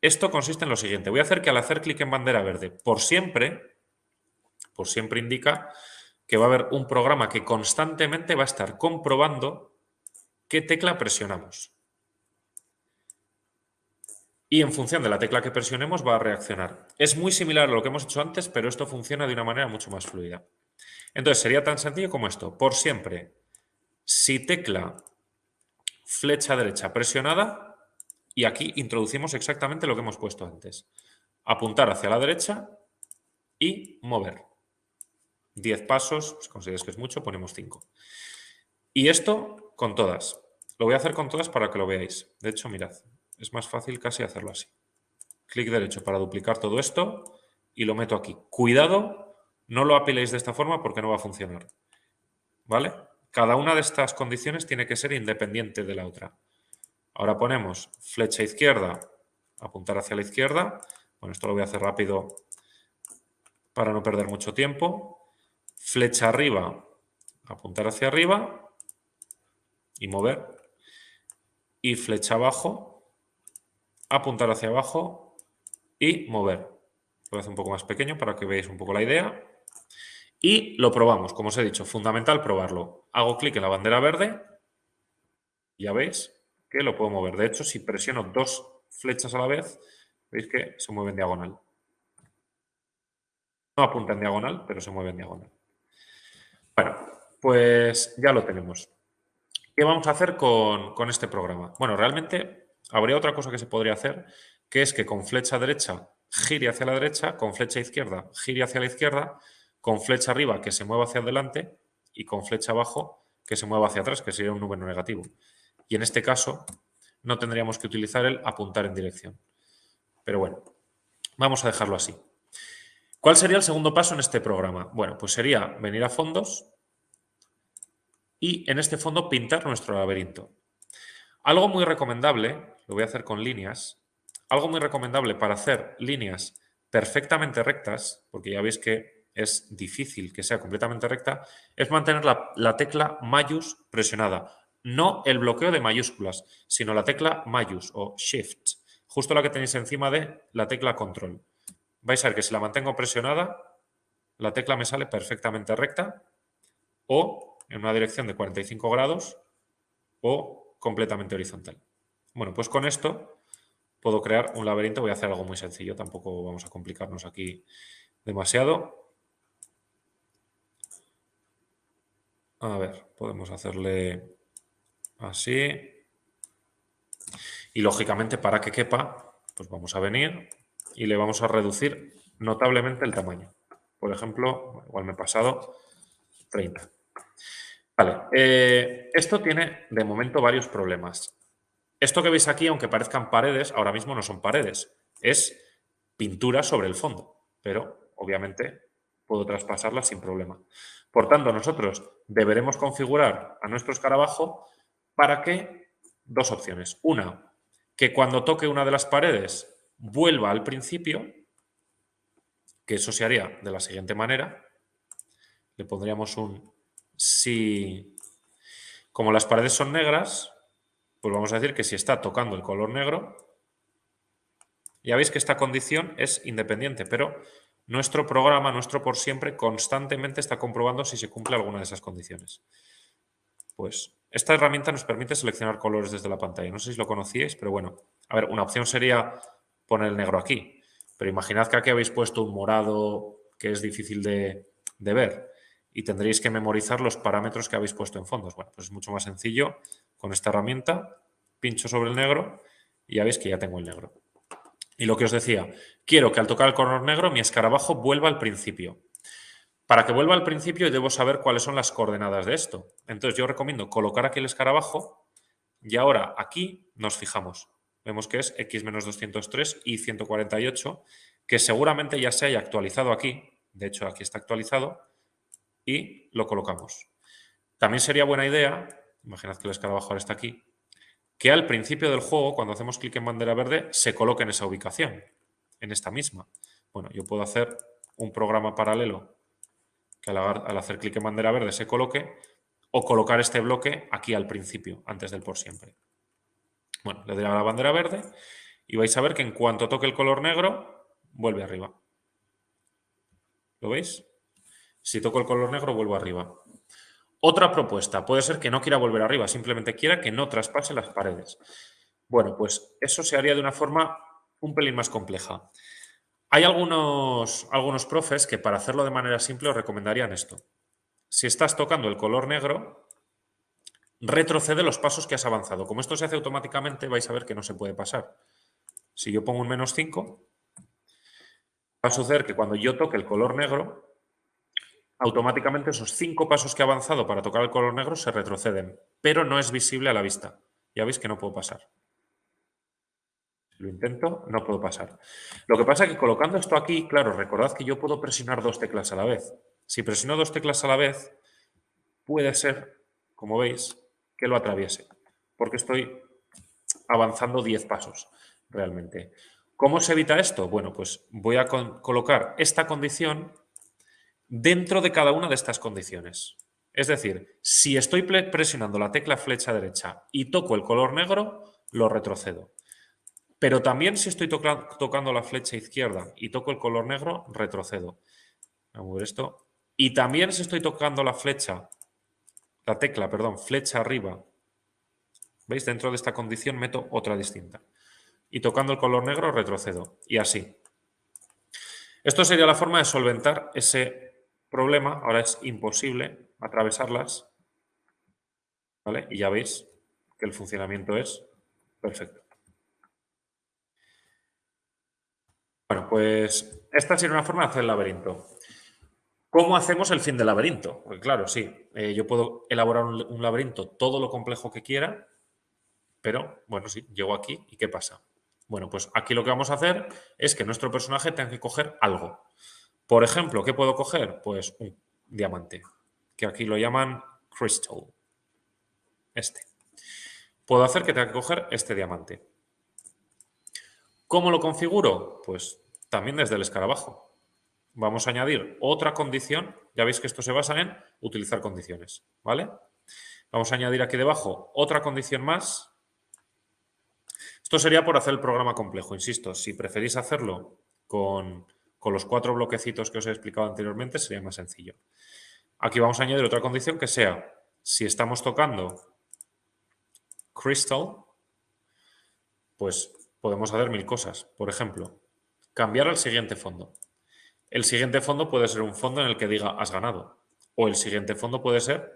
esto consiste en lo siguiente. Voy a hacer que al hacer clic en bandera verde, por siempre, por siempre indica que va a haber un programa que constantemente va a estar comprobando qué tecla presionamos. Y en función de la tecla que presionemos va a reaccionar. Es muy similar a lo que hemos hecho antes, pero esto funciona de una manera mucho más fluida. Entonces sería tan sencillo como esto. Por siempre, si tecla flecha derecha presionada, y aquí introducimos exactamente lo que hemos puesto antes. Apuntar hacia la derecha y mover. 10 pasos, si consideras que es mucho, ponemos 5. Y esto con todas. Lo voy a hacer con todas para que lo veáis. De hecho, mirad, es más fácil casi hacerlo así. Clic derecho para duplicar todo esto y lo meto aquí. Cuidado, no lo apiléis de esta forma porque no va a funcionar. ¿Vale? Cada una de estas condiciones tiene que ser independiente de la otra. Ahora ponemos flecha izquierda, apuntar hacia la izquierda. Bueno, esto lo voy a hacer rápido para no perder mucho tiempo flecha arriba, apuntar hacia arriba y mover. Y flecha abajo, apuntar hacia abajo y mover. Lo hacer un poco más pequeño para que veáis un poco la idea. Y lo probamos, como os he dicho, fundamental probarlo. Hago clic en la bandera verde, ya veis que lo puedo mover. De hecho, si presiono dos flechas a la vez, veis que se mueve en diagonal. No apunta en diagonal, pero se mueve en diagonal. Bueno, pues ya lo tenemos. ¿Qué vamos a hacer con, este programa? Bueno, realmente habría otra cosa que se podría hacer, que es que con flecha derecha gire hacia la derecha, con flecha izquierda gire hacia la izquierda, con flecha arriba que se mueva hacia adelante y con flecha abajo que se mueva hacia atrás, que sería un número negativo. Y en este caso no tendríamos que utilizar el apuntar en dirección. Pero bueno, vamos a dejarlo así. ¿Cuál sería el segundo paso en este programa? Bueno, pues sería venir a fondos y en este fondo pintar nuestro laberinto. Algo muy recomendable, lo voy a hacer con líneas, algo muy recomendable para hacer líneas perfectamente rectas, porque ya veis que es difícil que sea completamente recta, es mantener la, la tecla mayús presionada. No el bloqueo de mayúsculas, sino la tecla mayús o shift, justo la que tenéis encima de la tecla control vais a ver que si la mantengo presionada, la tecla me sale perfectamente recta o en una dirección de 45 grados o completamente horizontal. Bueno, pues con esto puedo crear un laberinto. Voy a hacer algo muy sencillo, tampoco vamos a complicarnos aquí demasiado. A ver, podemos hacerle así. Y lógicamente para que quepa, pues vamos a venir y le vamos a reducir notablemente el tamaño. Por ejemplo, igual me he pasado 30. Vale, eh, esto tiene de momento varios problemas. Esto que veis aquí, aunque parezcan paredes, ahora mismo no son paredes, es pintura sobre el fondo, pero obviamente puedo traspasarla sin problema. Por tanto, nosotros deberemos configurar a nuestro escarabajo para que dos opciones. Una, que cuando toque una de las paredes vuelva al principio, que eso se haría de la siguiente manera. Le pondríamos un si, como las paredes son negras, pues vamos a decir que si está tocando el color negro, ya veis que esta condición es independiente, pero nuestro programa, nuestro por siempre, constantemente está comprobando si se cumple alguna de esas condiciones. Pues esta herramienta nos permite seleccionar colores desde la pantalla. No sé si lo conocíais, pero bueno. A ver, una opción sería poner el negro aquí. Pero imaginad que aquí habéis puesto un morado que es difícil de, ver y tendréis que memorizar los parámetros que habéis puesto en fondos. Bueno, pues es mucho más sencillo con esta herramienta. Pincho sobre el negro y ya veis que ya tengo el negro. Y lo que os decía, quiero que al tocar el color negro mi escarabajo vuelva al principio. Para que vuelva al principio debo saber cuáles son las coordenadas de esto. Entonces yo recomiendo colocar aquí el escarabajo y ahora aquí nos fijamos vemos que es x menos 203 y 148, que seguramente ya se haya actualizado aquí, de hecho aquí está actualizado, y lo colocamos. También sería buena idea, imaginad que el escarabajo está aquí, que al principio del juego, cuando hacemos clic en bandera verde, se coloque en esa ubicación, en esta misma. Bueno, yo puedo hacer un programa paralelo que al, hacer clic en bandera verde se coloque, o colocar este bloque aquí al principio, antes del por siempre. Bueno, le doy a la bandera verde y vais a ver que en cuanto toque el color negro, vuelve arriba. ¿Lo veis? Si toco el color negro, vuelvo arriba. Otra propuesta, puede ser que no quiera volver arriba, simplemente quiera que no traspase las paredes. Bueno, pues eso se haría de una forma un pelín más compleja. Hay algunos, algunos profes que para hacerlo de manera simple os recomendarían esto. Si estás tocando el color negro, retrocede los pasos que has avanzado. Como esto se hace automáticamente, vais a ver que no se puede pasar. Si yo pongo un menos 5, va a suceder que cuando yo toque el color negro, automáticamente esos cinco pasos que he avanzado para tocar el color negro se retroceden, pero no es visible a la vista. Ya veis que no puedo pasar. Si lo intento, no puedo pasar. Lo que pasa es que colocando esto aquí, claro, recordad que yo puedo presionar dos teclas a la vez. Si presiono dos teclas a la vez, puede ser, como veis, que lo atraviese, porque estoy avanzando 10 pasos realmente. ¿Cómo se evita esto? Bueno, pues voy a colocar esta condición dentro de cada una de estas condiciones. Es decir, si estoy presionando la tecla flecha derecha y toco el color negro, lo retrocedo. Pero también si estoy tocando la flecha izquierda y toco el color negro, retrocedo. Voy a mover esto. Y también si estoy tocando la flecha, la tecla, perdón, flecha arriba, ¿veis? Dentro de esta condición meto otra distinta. Y tocando el color negro, retrocedo. Y así. Esto sería la forma de solventar ese problema, ahora es imposible atravesarlas, ¿vale? Y ya veis que el funcionamiento es perfecto. Bueno, pues esta sería una forma de hacer el laberinto. ¿Cómo hacemos el fin del laberinto? Pues claro, sí, eh, yo puedo elaborar un, un laberinto todo lo complejo que quiera, pero bueno, sí, llego aquí y ¿qué pasa? Bueno, pues aquí lo que vamos a hacer es que nuestro personaje tenga que coger algo. Por ejemplo, ¿qué puedo coger? Pues un diamante, que aquí lo llaman crystal. Este. Puedo hacer que tenga que coger este diamante. ¿Cómo lo configuro? Pues también desde el escarabajo. Vamos a añadir otra condición. Ya veis que esto se basa en utilizar condiciones, ¿vale? Vamos a añadir aquí debajo otra condición más. Esto sería por hacer el programa complejo, insisto. Si preferís hacerlo con con los cuatro bloquecitos que os he explicado anteriormente sería más sencillo. Aquí vamos a añadir otra condición que sea, si estamos tocando crystal, pues podemos hacer mil cosas. Por ejemplo, cambiar al siguiente fondo. El siguiente fondo puede ser un fondo en el que diga has ganado. O el siguiente fondo puede ser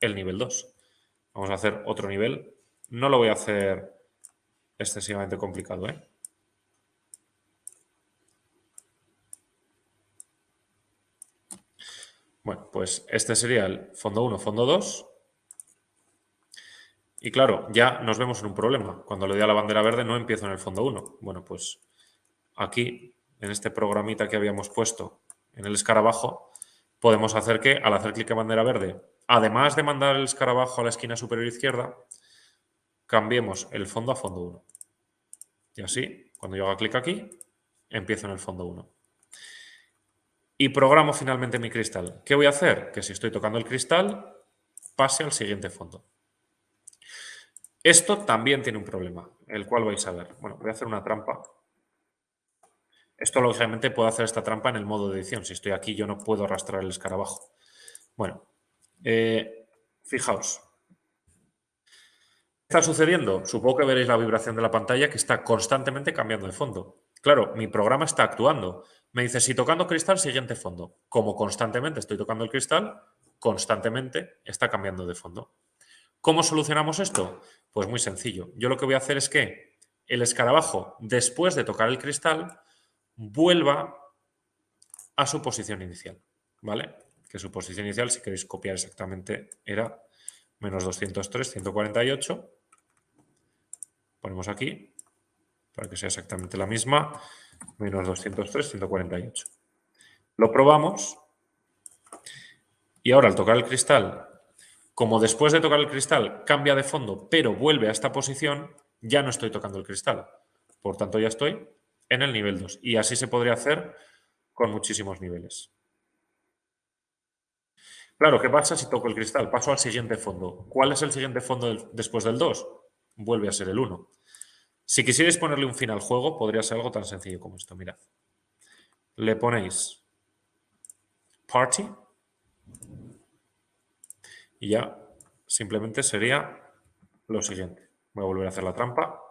el nivel 2. Vamos a hacer otro nivel. No lo voy a hacer excesivamente complicado, ¿eh? Bueno, pues este sería el fondo 1, fondo 2. Y claro, ya nos vemos en un problema. Cuando le doy a la bandera verde no empiezo en el fondo 1. Bueno, pues aquí, en este programita que habíamos puesto en el escarabajo, podemos hacer que al hacer clic en bandera verde, además de mandar el escarabajo a la esquina superior izquierda, cambiemos el fondo a fondo 1. Y así, cuando yo haga clic aquí, empiezo en el fondo 1 y programo finalmente mi cristal. ¿Qué voy a hacer? Que si estoy tocando el cristal, pase al siguiente fondo. Esto también tiene un problema, el cual vais a ver. Bueno, voy a hacer una trampa. Esto, lógicamente, puedo hacer esta trampa en el modo de edición. Si estoy aquí, yo no puedo arrastrar el escarabajo. Bueno, eh, fijaos. ¿Qué está sucediendo? Supongo que veréis la vibración de la pantalla que está constantemente cambiando de fondo. Claro, mi programa está actuando. Me dice, si tocando cristal, siguiente fondo. Como constantemente estoy tocando el cristal, constantemente está cambiando de fondo. ¿Cómo solucionamos esto? Pues muy sencillo. Yo lo que voy a hacer es que el escarabajo, después de tocar el cristal, vuelva a su posición inicial. ¿Vale? Que su posición inicial, si queréis copiar exactamente, era menos 203, 148. Ponemos aquí para que sea exactamente la misma, menos 203, 148. Lo probamos y ahora al tocar el cristal, como después de tocar el cristal cambia de fondo, pero vuelve a esta posición, ya no estoy tocando el cristal. Por tanto, ya estoy en el nivel 2. Y así se podría hacer con muchísimos niveles. Claro, ¿qué pasa si toco el cristal? Paso al siguiente fondo. ¿Cuál es el siguiente fondo después del 2? Vuelve a ser el 1. Si quisierais ponerle un fin al juego, podría ser algo tan sencillo como esto. Mirad. Le ponéis party y ya simplemente sería lo siguiente. Voy a volver a hacer la trampa.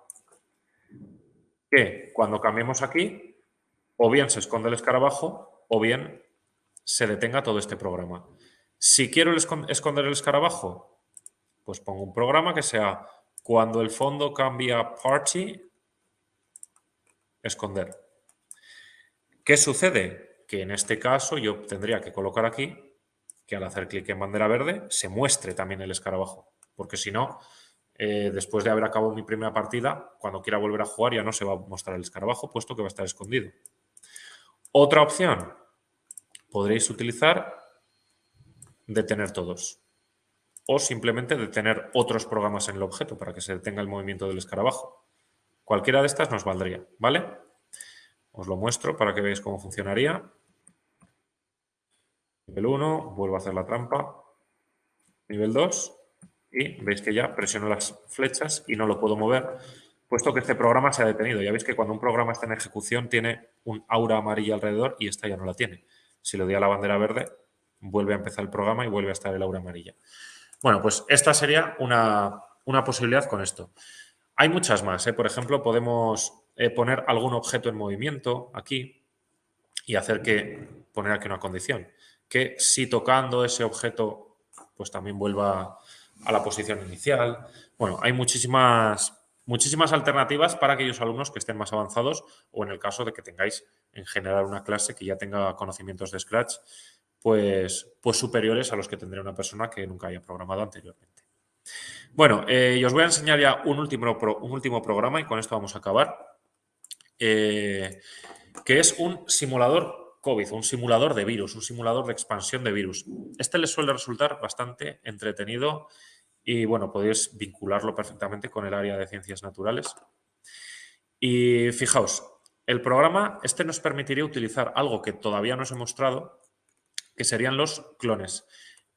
Que cuando cambiemos aquí, o bien se esconde el escarabajo o bien se detenga todo este programa. Si quiero esconder el escarabajo, pues pongo un programa que sea cuando el fondo cambia party, esconder. ¿Qué sucede? Que en este caso yo tendría que colocar aquí que al hacer clic en bandera verde se muestre también el escarabajo. Porque si no, eh, después de haber acabado mi primera partida, cuando quiera volver a jugar ya no se va a mostrar el escarabajo, puesto que va a estar escondido. Otra opción, podréis utilizar detener todos o simplemente detener otros programas en el objeto para que se detenga el movimiento del escarabajo. Cualquiera de estas nos valdría, ¿vale? Os lo muestro para que veáis cómo funcionaría. Nivel 1, vuelvo a hacer la trampa. Nivel 2 y veis que ya presiono las flechas y no lo puedo mover, puesto que este programa se ha detenido. Ya veis que cuando un programa está en ejecución tiene un aura amarilla alrededor y esta ya no la tiene. Si le doy a la bandera verde, vuelve a empezar el programa y vuelve a estar el aura amarilla. Bueno, pues esta sería una, posibilidad con esto. Hay muchas más. ¿eh? Por ejemplo, podemos eh, poner algún objeto en movimiento aquí y hacer que, poner aquí una condición, que si tocando ese objeto, pues también vuelva a la posición inicial. Bueno, hay muchísimas, muchísimas alternativas para aquellos alumnos que estén más avanzados o en el caso de que tengáis en general una clase que ya tenga conocimientos de Scratch pues, pues superiores a los que tendría una persona que nunca haya programado anteriormente. Bueno, eh, os voy a enseñar ya un último, un último programa y con esto vamos a acabar, eh, que es un simulador COVID, un simulador de virus, un simulador de expansión de virus. Este les suele resultar bastante entretenido y, bueno, podéis vincularlo perfectamente con el área de ciencias naturales. Y fijaos, el programa, este nos permitiría utilizar algo que todavía no os he mostrado, que serían los clones.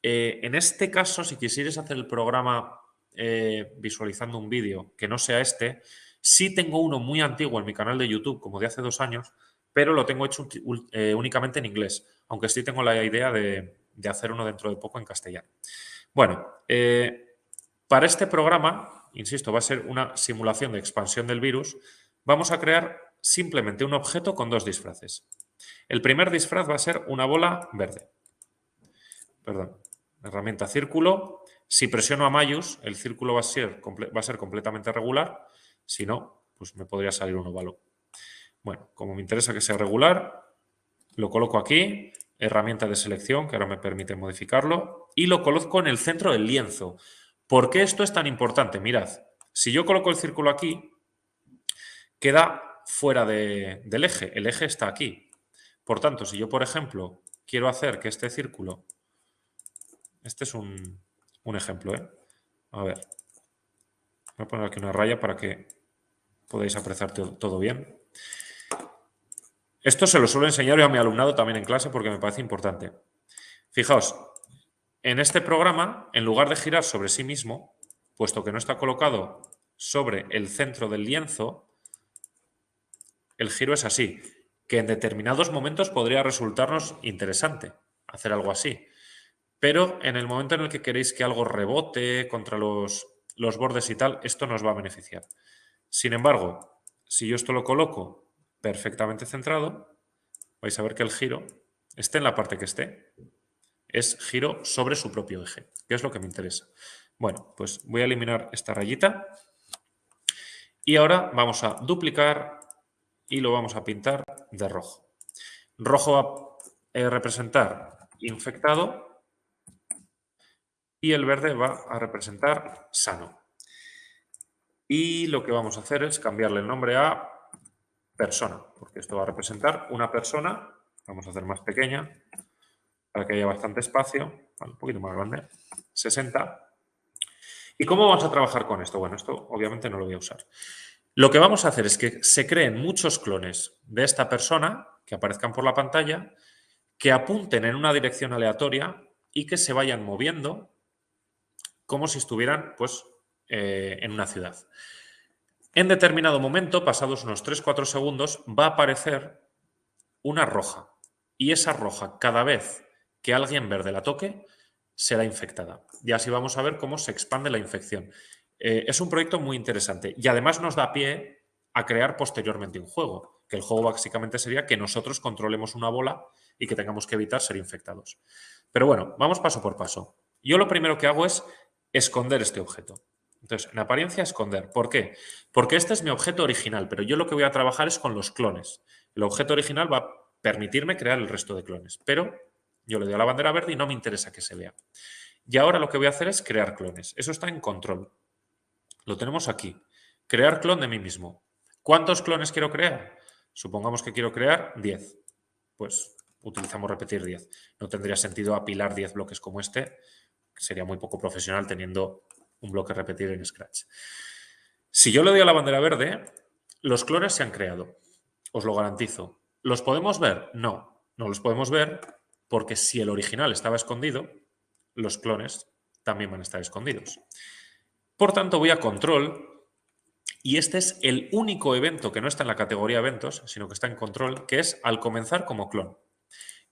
Eh, en este caso, si quisierais hacer el programa eh, visualizando un vídeo que no sea este, sí tengo uno muy antiguo en mi canal de YouTube, como de hace dos años, pero lo tengo hecho eh, únicamente en inglés, aunque sí tengo la idea de, hacer uno dentro de poco en castellano. Bueno, para este programa, insisto, va a ser una simulación de expansión del virus, vamos a crear simplemente un objeto con dos disfraces. El primer disfraz va a ser una bola verde. Perdón, herramienta círculo. Si presiono a Mayus, el círculo va a ser, completamente regular. Si no, pues me podría salir un óvalo. Bueno, como me interesa que sea regular, lo coloco aquí, herramienta de selección, que ahora me permite modificarlo, y lo coloco en el centro del lienzo. ¿Por qué esto es tan importante? Mirad, si yo coloco el círculo aquí, queda fuera del eje. El eje está aquí. Por tanto, si yo, por ejemplo, quiero hacer que este círculo, este es un, ejemplo, ¿eh? A ver, voy a poner aquí una raya para que podáis apreciar todo bien. Esto se lo suelo enseñar yo a mi alumnado también en clase porque me parece importante. Fijaos, en este programa, en lugar de girar sobre sí mismo, puesto que no está colocado sobre el centro del lienzo, el giro es así que en determinados momentos podría resultarnos interesante hacer algo así. Pero en el momento en el que queréis que algo rebote contra los, los bordes y tal, esto nos va a beneficiar. Sin embargo, si yo esto lo coloco perfectamente centrado, vais a ver que el giro, esté en la parte que esté, es giro sobre su propio eje, que es lo que me interesa. Bueno, pues voy a eliminar esta rayita y ahora vamos a duplicar y lo vamos a pintar de rojo. Rojo va a eh, representar infectado y el verde va a representar sano. Y lo que vamos a hacer es cambiarle el nombre a persona, porque esto va a representar una persona, vamos a hacer más pequeña, para que haya bastante espacio, un poquito más grande, 60. ¿Y cómo vamos a trabajar con esto? Bueno, esto obviamente no lo voy a usar. Lo que vamos a hacer es que se creen muchos clones de esta persona que aparezcan por la pantalla, que apunten en una dirección aleatoria y que se vayan moviendo como si estuvieran pues, eh, en una ciudad. En determinado momento, pasados unos 3-4 segundos, va a aparecer una roja. Y esa roja, cada vez que alguien verde la toque, será infectada. Y así vamos a ver cómo se expande la infección. Eh, es un proyecto muy interesante y además nos da pie a crear posteriormente un juego, que el juego básicamente sería que nosotros controlemos una bola y que tengamos que evitar ser infectados. Pero bueno, vamos paso por paso. Yo lo primero que hago es esconder este objeto. Entonces, en apariencia, esconder. ¿Por qué? Porque este es mi objeto original, pero yo lo que voy a trabajar es con los clones. El objeto original va a permitirme crear el resto de clones, pero yo le doy a la bandera verde y no me interesa que se vea. Y ahora lo que voy a hacer es crear clones. Eso está en control. Lo tenemos aquí. Crear clon de mí mismo. ¿Cuántos clones quiero crear? Supongamos que quiero crear 10. Pues utilizamos repetir 10. No tendría sentido apilar 10 bloques como este. Sería muy poco profesional teniendo un bloque repetir en Scratch. Si yo le doy a la bandera verde, los clones se han creado. Os lo garantizo. ¿Los podemos ver? No, no los podemos ver porque si el original estaba escondido, los clones también van a estar escondidos. Por tanto, voy a control y este es el único evento que no está en la categoría eventos, sino que está en control, que es al comenzar como clon.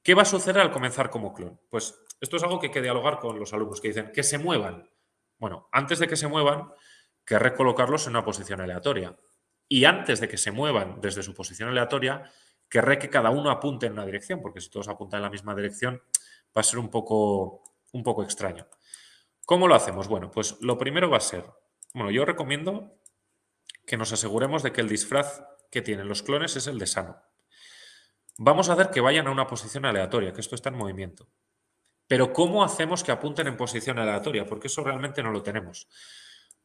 ¿Qué va a suceder al comenzar como clon? Pues esto es algo que hay que dialogar con los alumnos que dicen que se muevan. Bueno, antes de que se muevan, querré colocarlos en una posición aleatoria. Y antes de que se muevan desde su posición aleatoria, querré que cada uno apunte en una dirección, porque si todos apuntan en la misma dirección va a ser un poco, un poco extraño. ¿Cómo lo hacemos? Bueno, pues lo primero va a ser, bueno, yo recomiendo que nos aseguremos de que el disfraz que tienen los clones es el de sano. Vamos a hacer que vayan a una posición aleatoria, que esto está en movimiento. Pero ¿cómo hacemos que apunten en posición aleatoria? Porque eso realmente no lo tenemos.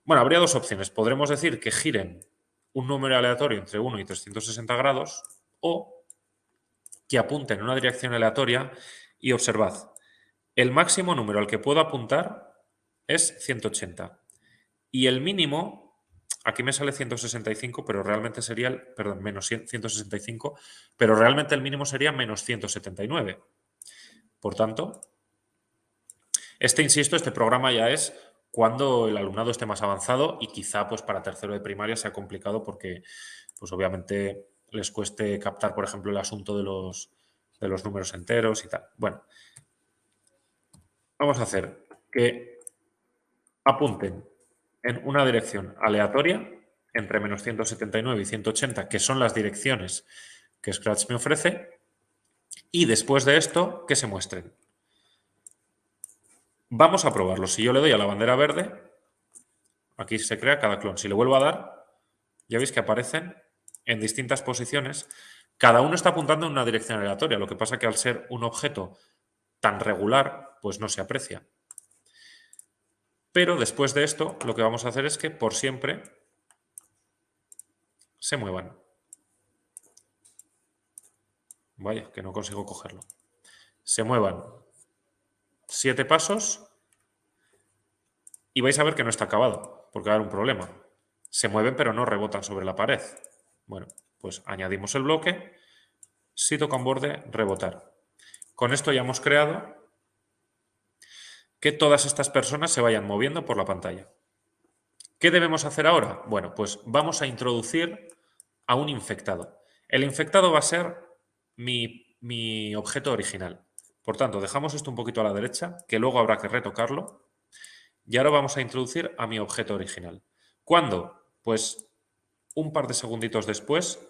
Bueno, habría dos opciones. Podremos decir que giren un número aleatorio entre 1 y 360 grados o que apunte en una dirección aleatoria y observad, el máximo número al que puedo apuntar es 180 y el mínimo, aquí me sale 165, pero realmente sería, el, perdón, menos 165, pero realmente el mínimo sería menos 179. Por tanto, este, insisto, este programa ya es cuando el alumnado esté más avanzado y quizá pues para tercero de primaria sea complicado porque pues obviamente les cueste captar, por ejemplo, el asunto de los, de los números enteros y tal. Bueno, vamos a hacer que apunten en una dirección aleatoria entre menos 179 y 180, que son las direcciones que Scratch me ofrece, y después de esto, que se muestren. Vamos a probarlo. Si yo le doy a la bandera verde, aquí se crea cada clon. Si le vuelvo a dar, ya veis que aparecen en distintas posiciones, cada uno está apuntando en una dirección aleatoria. Lo que pasa que al ser un objeto tan regular, pues no se aprecia. Pero después de esto, lo que vamos a hacer es que por siempre se muevan. Vaya, que no consigo cogerlo. Se muevan siete pasos y vais a ver que no está acabado, porque va a haber un problema. Se mueven pero no rebotan sobre la pared. Bueno, pues añadimos el bloque, si toca un borde, rebotar. Con esto ya hemos creado que todas estas personas se vayan moviendo por la pantalla. ¿Qué debemos hacer ahora? Bueno, pues vamos a introducir a un infectado. El infectado va a ser mi, mi objeto original. Por tanto, dejamos esto un poquito a la derecha, que luego habrá que retocarlo. Y ahora vamos a introducir a mi objeto original. ¿Cuándo? Pues un par de segunditos después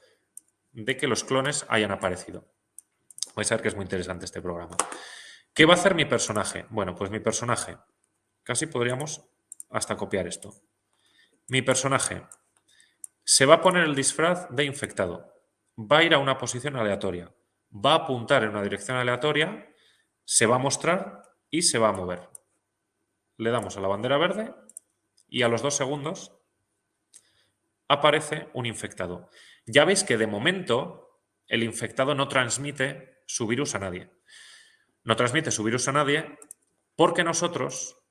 de que los clones hayan aparecido. Vais a ver que es muy interesante este programa. ¿Qué va a hacer mi personaje? Bueno, pues mi personaje, casi podríamos hasta copiar esto. Mi personaje se va a poner el disfraz de infectado, va a ir a una posición aleatoria, va a apuntar en una dirección aleatoria, se va a mostrar y se va a mover. Le damos a la bandera verde y a los dos segundos aparece un infectado. Ya veis que de momento el infectado no transmite su virus a nadie. No transmite su virus a nadie porque nosotros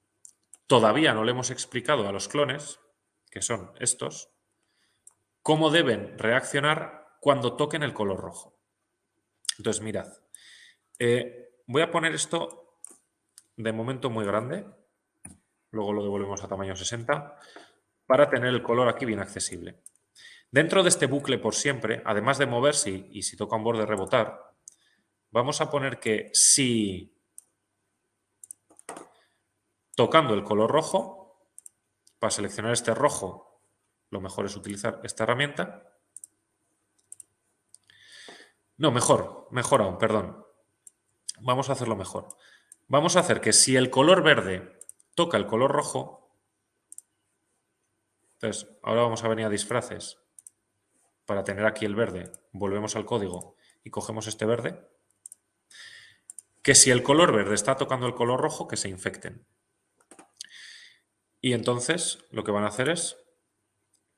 todavía no le hemos explicado a los clones, que son estos, cómo deben reaccionar cuando toquen el color rojo. Entonces, mirad, eh, voy a poner esto de momento muy grande, luego lo devolvemos a tamaño 60, para tener el color aquí bien accesible. Dentro de este bucle por siempre, además de moverse y si toca un borde rebotar, vamos a poner que si tocando el color rojo, para seleccionar este rojo, lo mejor es utilizar esta herramienta. No, mejor, mejor aún, perdón. Vamos a hacerlo mejor. Vamos a hacer que si el color verde toca el color rojo, entonces ahora vamos a venir a disfraces para tener aquí el verde, volvemos al código y cogemos este verde, que si el color verde está tocando el color rojo, que se infecten. Y entonces lo que van a hacer es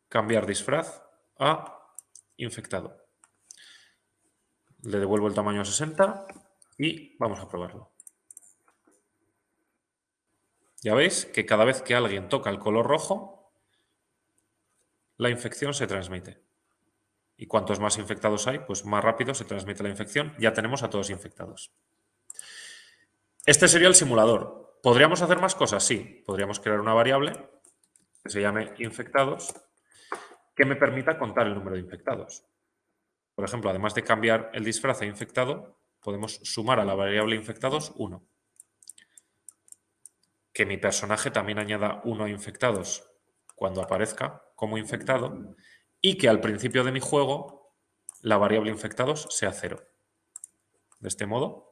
cambiar disfraz a infectado. Le devuelvo el tamaño a 60 y vamos a probarlo. Ya veis que cada vez que alguien toca el color rojo, la infección se transmite. Y cuantos más infectados hay, pues más rápido se transmite la infección. Ya tenemos a todos infectados. Este sería el simulador. ¿Podríamos hacer más cosas? Sí. Podríamos crear una variable que se llame infectados que me permita contar el número de infectados. Por ejemplo, además de cambiar el disfraz a infectado, podemos sumar a la variable infectados 1. Que mi personaje también añada 1 a infectados cuando aparezca como infectado y que al principio de mi juego la variable infectados sea 0. De este modo,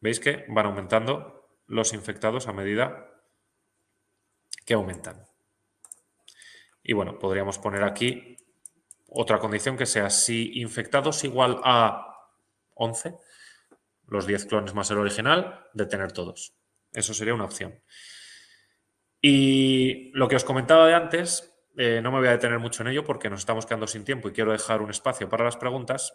veis que van aumentando los infectados a medida que aumentan. Y bueno, podríamos poner aquí otra condición que sea si infectados igual a 11, los 10 clones más el original, detener todos. Eso sería una opción. Y lo que os comentaba de antes, eh, no me voy a detener mucho en ello porque nos estamos quedando sin tiempo y quiero dejar un espacio para las preguntas,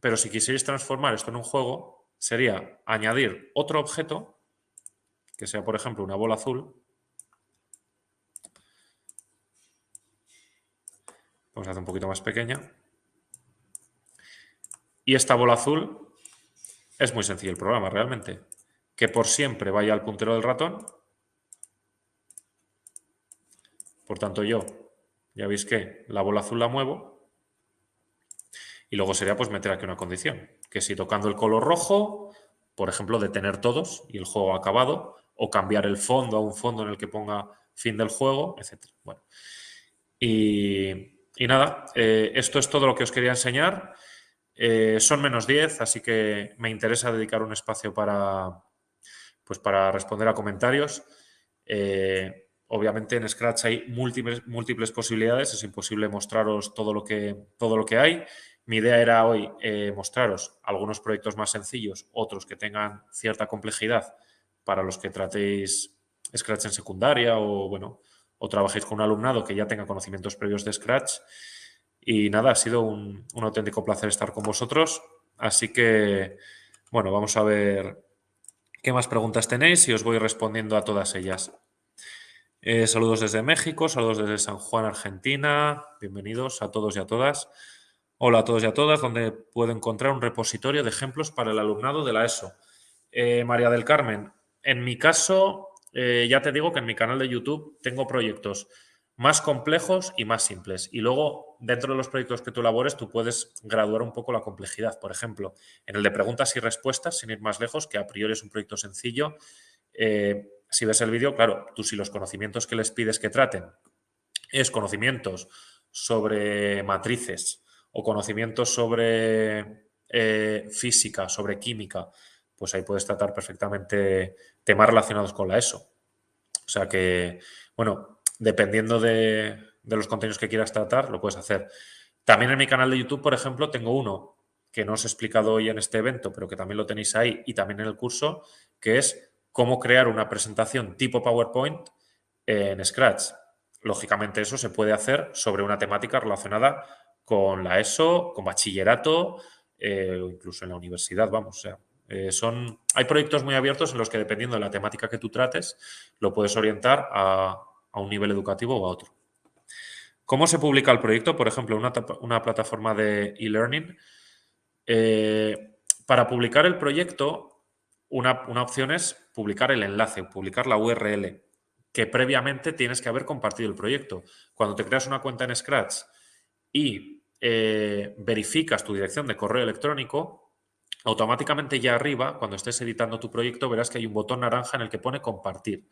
pero si quisierais transformar esto en un juego, sería añadir otro objeto, que sea, por ejemplo, una bola azul. Vamos a hacer un poquito más pequeña. Y esta bola azul es muy sencillo el programa, realmente. Que por siempre vaya al puntero del ratón. Por tanto, yo, ya veis que la bola azul la muevo. Y luego sería pues meter aquí una condición que si tocando el color rojo, por ejemplo, detener todos y el juego acabado, o cambiar el fondo a un fondo en el que ponga fin del juego, etc. Bueno, y, nada, eh, esto es todo lo que os quería enseñar. Eh, son menos 10, así que me interesa dedicar un espacio para, pues para responder a comentarios. Eh, obviamente en Scratch hay múltiples, múltiples posibilidades, es imposible mostraros todo lo que, todo lo que hay. Mi idea era hoy eh, mostraros algunos proyectos más sencillos, otros que tengan cierta complejidad para los que tratéis Scratch en secundaria o, bueno, o trabajéis con un alumnado que ya tenga conocimientos previos de Scratch. Y nada, ha sido un, auténtico placer estar con vosotros. Así que, bueno, vamos a ver qué más preguntas tenéis y os voy respondiendo a todas ellas. Eh, saludos desde México, saludos desde San Juan, Argentina. Bienvenidos a todos y a todas. Hola a todos y a todas, donde puedo encontrar un repositorio de ejemplos para el alumnado de la ESO. Eh, María del Carmen, en mi caso, eh, ya te digo que en mi canal de YouTube tengo proyectos más complejos y más simples. Y luego, dentro de los proyectos que tú elabores, tú puedes graduar un poco la complejidad. Por ejemplo, en el de preguntas y respuestas, sin ir más lejos, que a priori es un proyecto sencillo, eh, si ves el vídeo, claro, tú si los conocimientos que les pides que traten es conocimientos sobre matrices, o conocimientos sobre eh, física, sobre química, pues ahí puedes tratar perfectamente temas relacionados con la ESO. O sea que, bueno, dependiendo de, los contenidos que quieras tratar, lo puedes hacer. También en mi canal de YouTube, por ejemplo, tengo uno que no os he explicado hoy en este evento, pero que también lo tenéis ahí y también en el curso, que es cómo crear una presentación tipo PowerPoint en Scratch. Lógicamente eso se puede hacer sobre una temática relacionada con la ESO, con bachillerato eh, incluso en la universidad, vamos. Eh, son, hay proyectos muy abiertos en los que dependiendo de la temática que tú trates, lo puedes orientar a, un nivel educativo o a otro. ¿Cómo se publica el proyecto? Por ejemplo, una, una plataforma de e-learning. Eh, para publicar el proyecto una, una opción es publicar el enlace, publicar la URL, que previamente tienes que haber compartido el proyecto. Cuando te creas una cuenta en Scratch y eh, verificas tu dirección de correo electrónico, automáticamente ya arriba, cuando estés editando tu proyecto, verás que hay un botón naranja en el que pone compartir.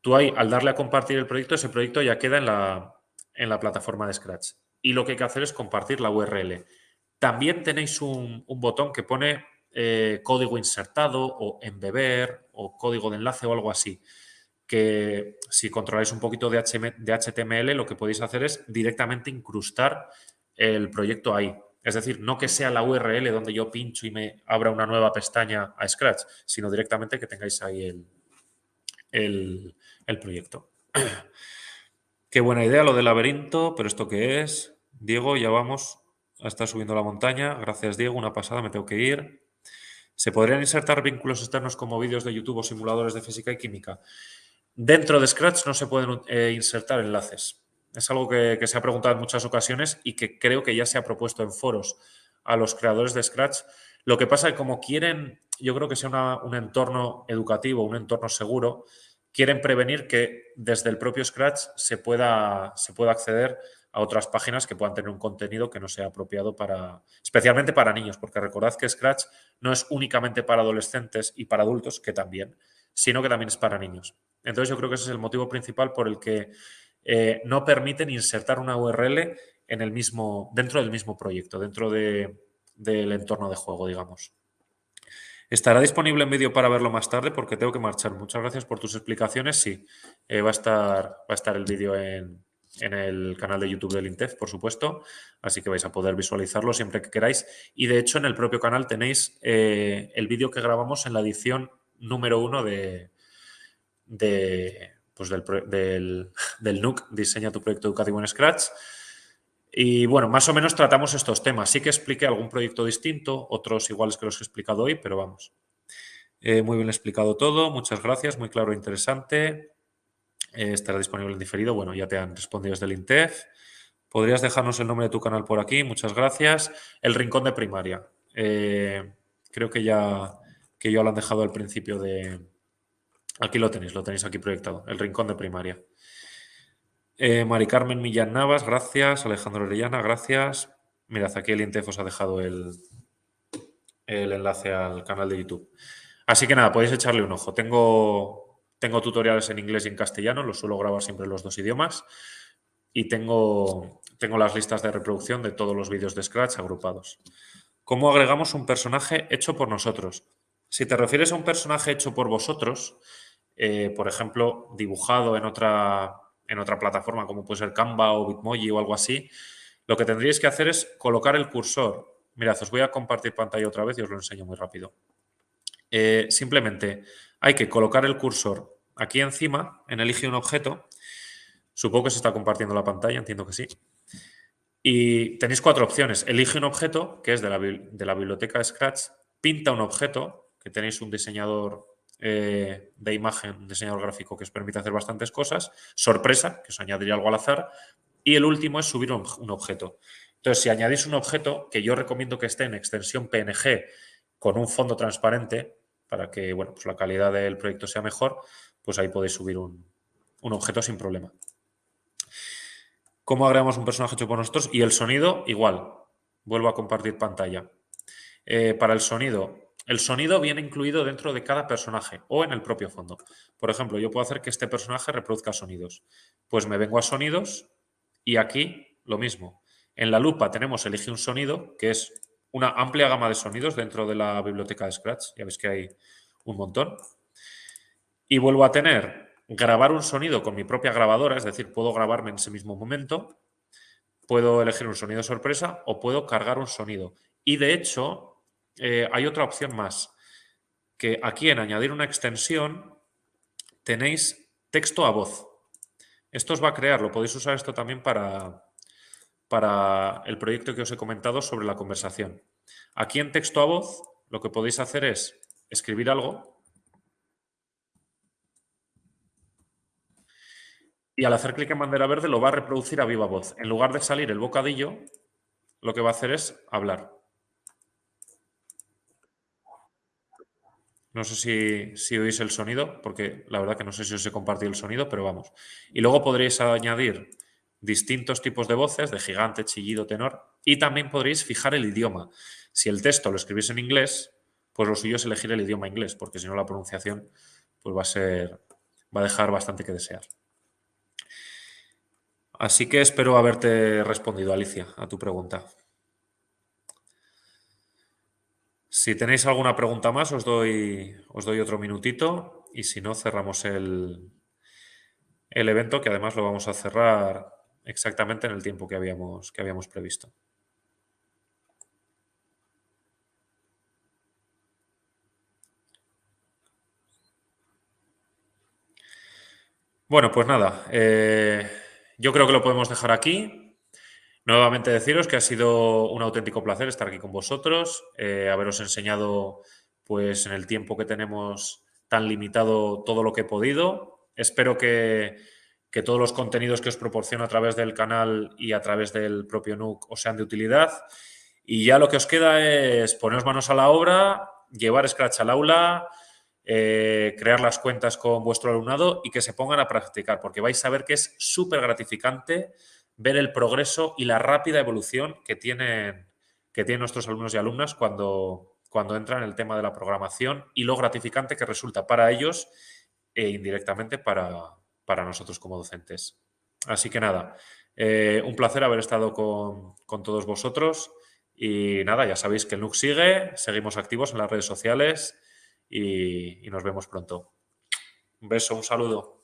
Tú al darle a compartir el proyecto, ese proyecto ya queda en la, en la plataforma de Scratch. Y lo que hay que hacer es compartir la URL. También tenéis un, botón que pone eh, código insertado o embeber o código de enlace o algo así que si controláis un poquito de, HTML, lo que podéis hacer es directamente incrustar el proyecto ahí. Es decir, no que sea la URL donde yo pincho y me abra una nueva pestaña a Scratch, sino directamente que tengáis ahí el, el proyecto. Qué buena idea lo del laberinto, pero ¿esto qué es? Diego, ya vamos a estar subiendo la montaña. Gracias, Diego. Una pasada, me tengo que ir. ¿Se podrían insertar vínculos externos como vídeos de YouTube o simuladores de física y química? Dentro de Scratch no se pueden eh, insertar enlaces. Es algo que, se ha preguntado en muchas ocasiones y que creo que ya se ha propuesto en foros a los creadores de Scratch. Lo que pasa es que como quieren, yo creo que sea un entorno educativo, un entorno seguro, quieren prevenir que desde el propio Scratch se pueda, se pueda acceder a otras páginas que puedan tener un contenido que no sea apropiado para, especialmente para niños, porque recordad que Scratch no es únicamente para adolescentes y para adultos, que también, sino que también es para niños. Entonces yo creo que ese es el motivo principal por el que eh, no permiten insertar una URL en el mismo, dentro del mismo proyecto, dentro del entorno de juego, digamos. ¿Estará disponible en vídeo para verlo más tarde? Porque tengo que marchar. Muchas gracias por tus explicaciones. Sí, eh, va, a estar, va a estar el vídeo en, el canal de YouTube del INTEF, por supuesto. Así que vais a poder visualizarlo siempre que queráis. Y de hecho, en el propio canal tenéis eh, el vídeo que grabamos en la edición número uno de, de, pues del, NUC, Diseña tu proyecto educativo en Scratch. Y bueno, más o menos tratamos estos temas. Sí que expliqué algún proyecto distinto, otros iguales que los que he explicado hoy, pero vamos. Eh, muy bien explicado todo, muchas gracias, muy claro e interesante. Eh, estará disponible en diferido. Bueno, ya te han respondido desde el INTEF. ¿Podrías dejarnos el nombre de tu canal por aquí? Muchas gracias. El Rincón de Primaria. Eh, creo que ya, que ya lo han dejado al principio de, Aquí lo tenéis, lo tenéis aquí proyectado, el rincón de primaria. Eh, Mari Carmen Millán Navas, gracias. Alejandro Orellana, gracias. Mirad, aquí el INTEF os ha dejado el, el enlace al canal de YouTube. Así que nada, podéis echarle un ojo. Tengo, tengo tutoriales en inglés y en castellano, los suelo grabar siempre en los dos idiomas. Y tengo, tengo las listas de reproducción de todos los vídeos de Scratch agrupados. ¿Cómo agregamos un personaje hecho por nosotros? Si te refieres a un personaje hecho por vosotros, eh, por ejemplo, dibujado en otra, en otra plataforma como puede ser Canva o Bitmoji o algo así, lo que tendríais que hacer es colocar el cursor. Mirad, os voy a compartir pantalla otra vez y os lo enseño muy rápido. Eh, simplemente hay que colocar el cursor aquí encima, en Elige un objeto. Supongo que se está compartiendo la pantalla, entiendo que sí. Y tenéis cuatro opciones. Elige un objeto, que es de la, de la biblioteca Scratch, pinta un objeto, que tenéis un diseñador eh, de imagen, un diseñador gráfico que os permite hacer bastantes cosas, sorpresa, que os añadiría algo al azar, y el último es subir un, objeto. Entonces, si añadís un objeto, que yo recomiendo que esté en extensión PNG con un fondo transparente, para que bueno, pues la calidad del proyecto sea mejor, pues ahí podéis subir un, objeto sin problema. ¿Cómo agregamos un personaje hecho por nosotros? Y el sonido, igual. Vuelvo a compartir pantalla. Eh, para el sonido, el sonido viene incluido dentro de cada personaje o en el propio fondo. Por ejemplo, yo puedo hacer que este personaje reproduzca sonidos. Pues me vengo a sonidos y aquí lo mismo. En la lupa tenemos elige un sonido, que es una amplia gama de sonidos dentro de la biblioteca de Scratch. Ya veis que hay un montón. Y vuelvo a tener grabar un sonido con mi propia grabadora, es decir, puedo grabarme en ese mismo momento, puedo elegir un sonido sorpresa o puedo cargar un sonido. Y de hecho, eh, hay otra opción más, que aquí en añadir una extensión tenéis texto a voz. Esto os va a crear, lo podéis usar esto también para, para el proyecto que os he comentado sobre la conversación. Aquí en texto a voz lo que podéis hacer es escribir algo y al hacer clic en bandera verde lo va a reproducir a viva voz. En lugar de salir el bocadillo, lo que va a hacer es hablar. No sé si, oís el sonido, porque la verdad que no sé si os he compartido el sonido, pero vamos. Y luego podréis añadir distintos tipos de voces, de gigante, chillido, tenor, y también podréis fijar el idioma. Si el texto lo escribís en inglés, pues lo suyo es elegir el idioma inglés, porque si no la pronunciación pues va a ser va a dejar bastante que desear. Así que espero haberte respondido, Alicia, a tu pregunta. Si tenéis alguna pregunta más, os doy, os doy otro minutito y si no, cerramos el, el evento, que además lo vamos a cerrar exactamente en el tiempo que habíamos, que habíamos previsto. Bueno, pues nada, eh, yo creo que lo podemos dejar aquí. Nuevamente deciros que ha sido un auténtico placer estar aquí con vosotros, eh, haberos enseñado pues en el tiempo que tenemos tan limitado todo lo que he podido. Espero que, que todos los contenidos que os proporciono a través del canal y a través del propio NUC os sean de utilidad. Y ya lo que os queda es poneros manos a la obra, llevar Scratch al aula, eh, crear las cuentas con vuestro alumnado y que se pongan a practicar, porque vais a ver que es súper gratificante ver el progreso y la rápida evolución que tienen, que tienen nuestros alumnos y alumnas cuando, cuando entran en el tema de la programación y lo gratificante que resulta para ellos e indirectamente para, para nosotros como docentes. Así que nada, eh, un placer haber estado con, con, todos vosotros y nada, ya sabéis que el NUC sigue, seguimos activos en las redes sociales y, nos vemos pronto. Un beso, un saludo.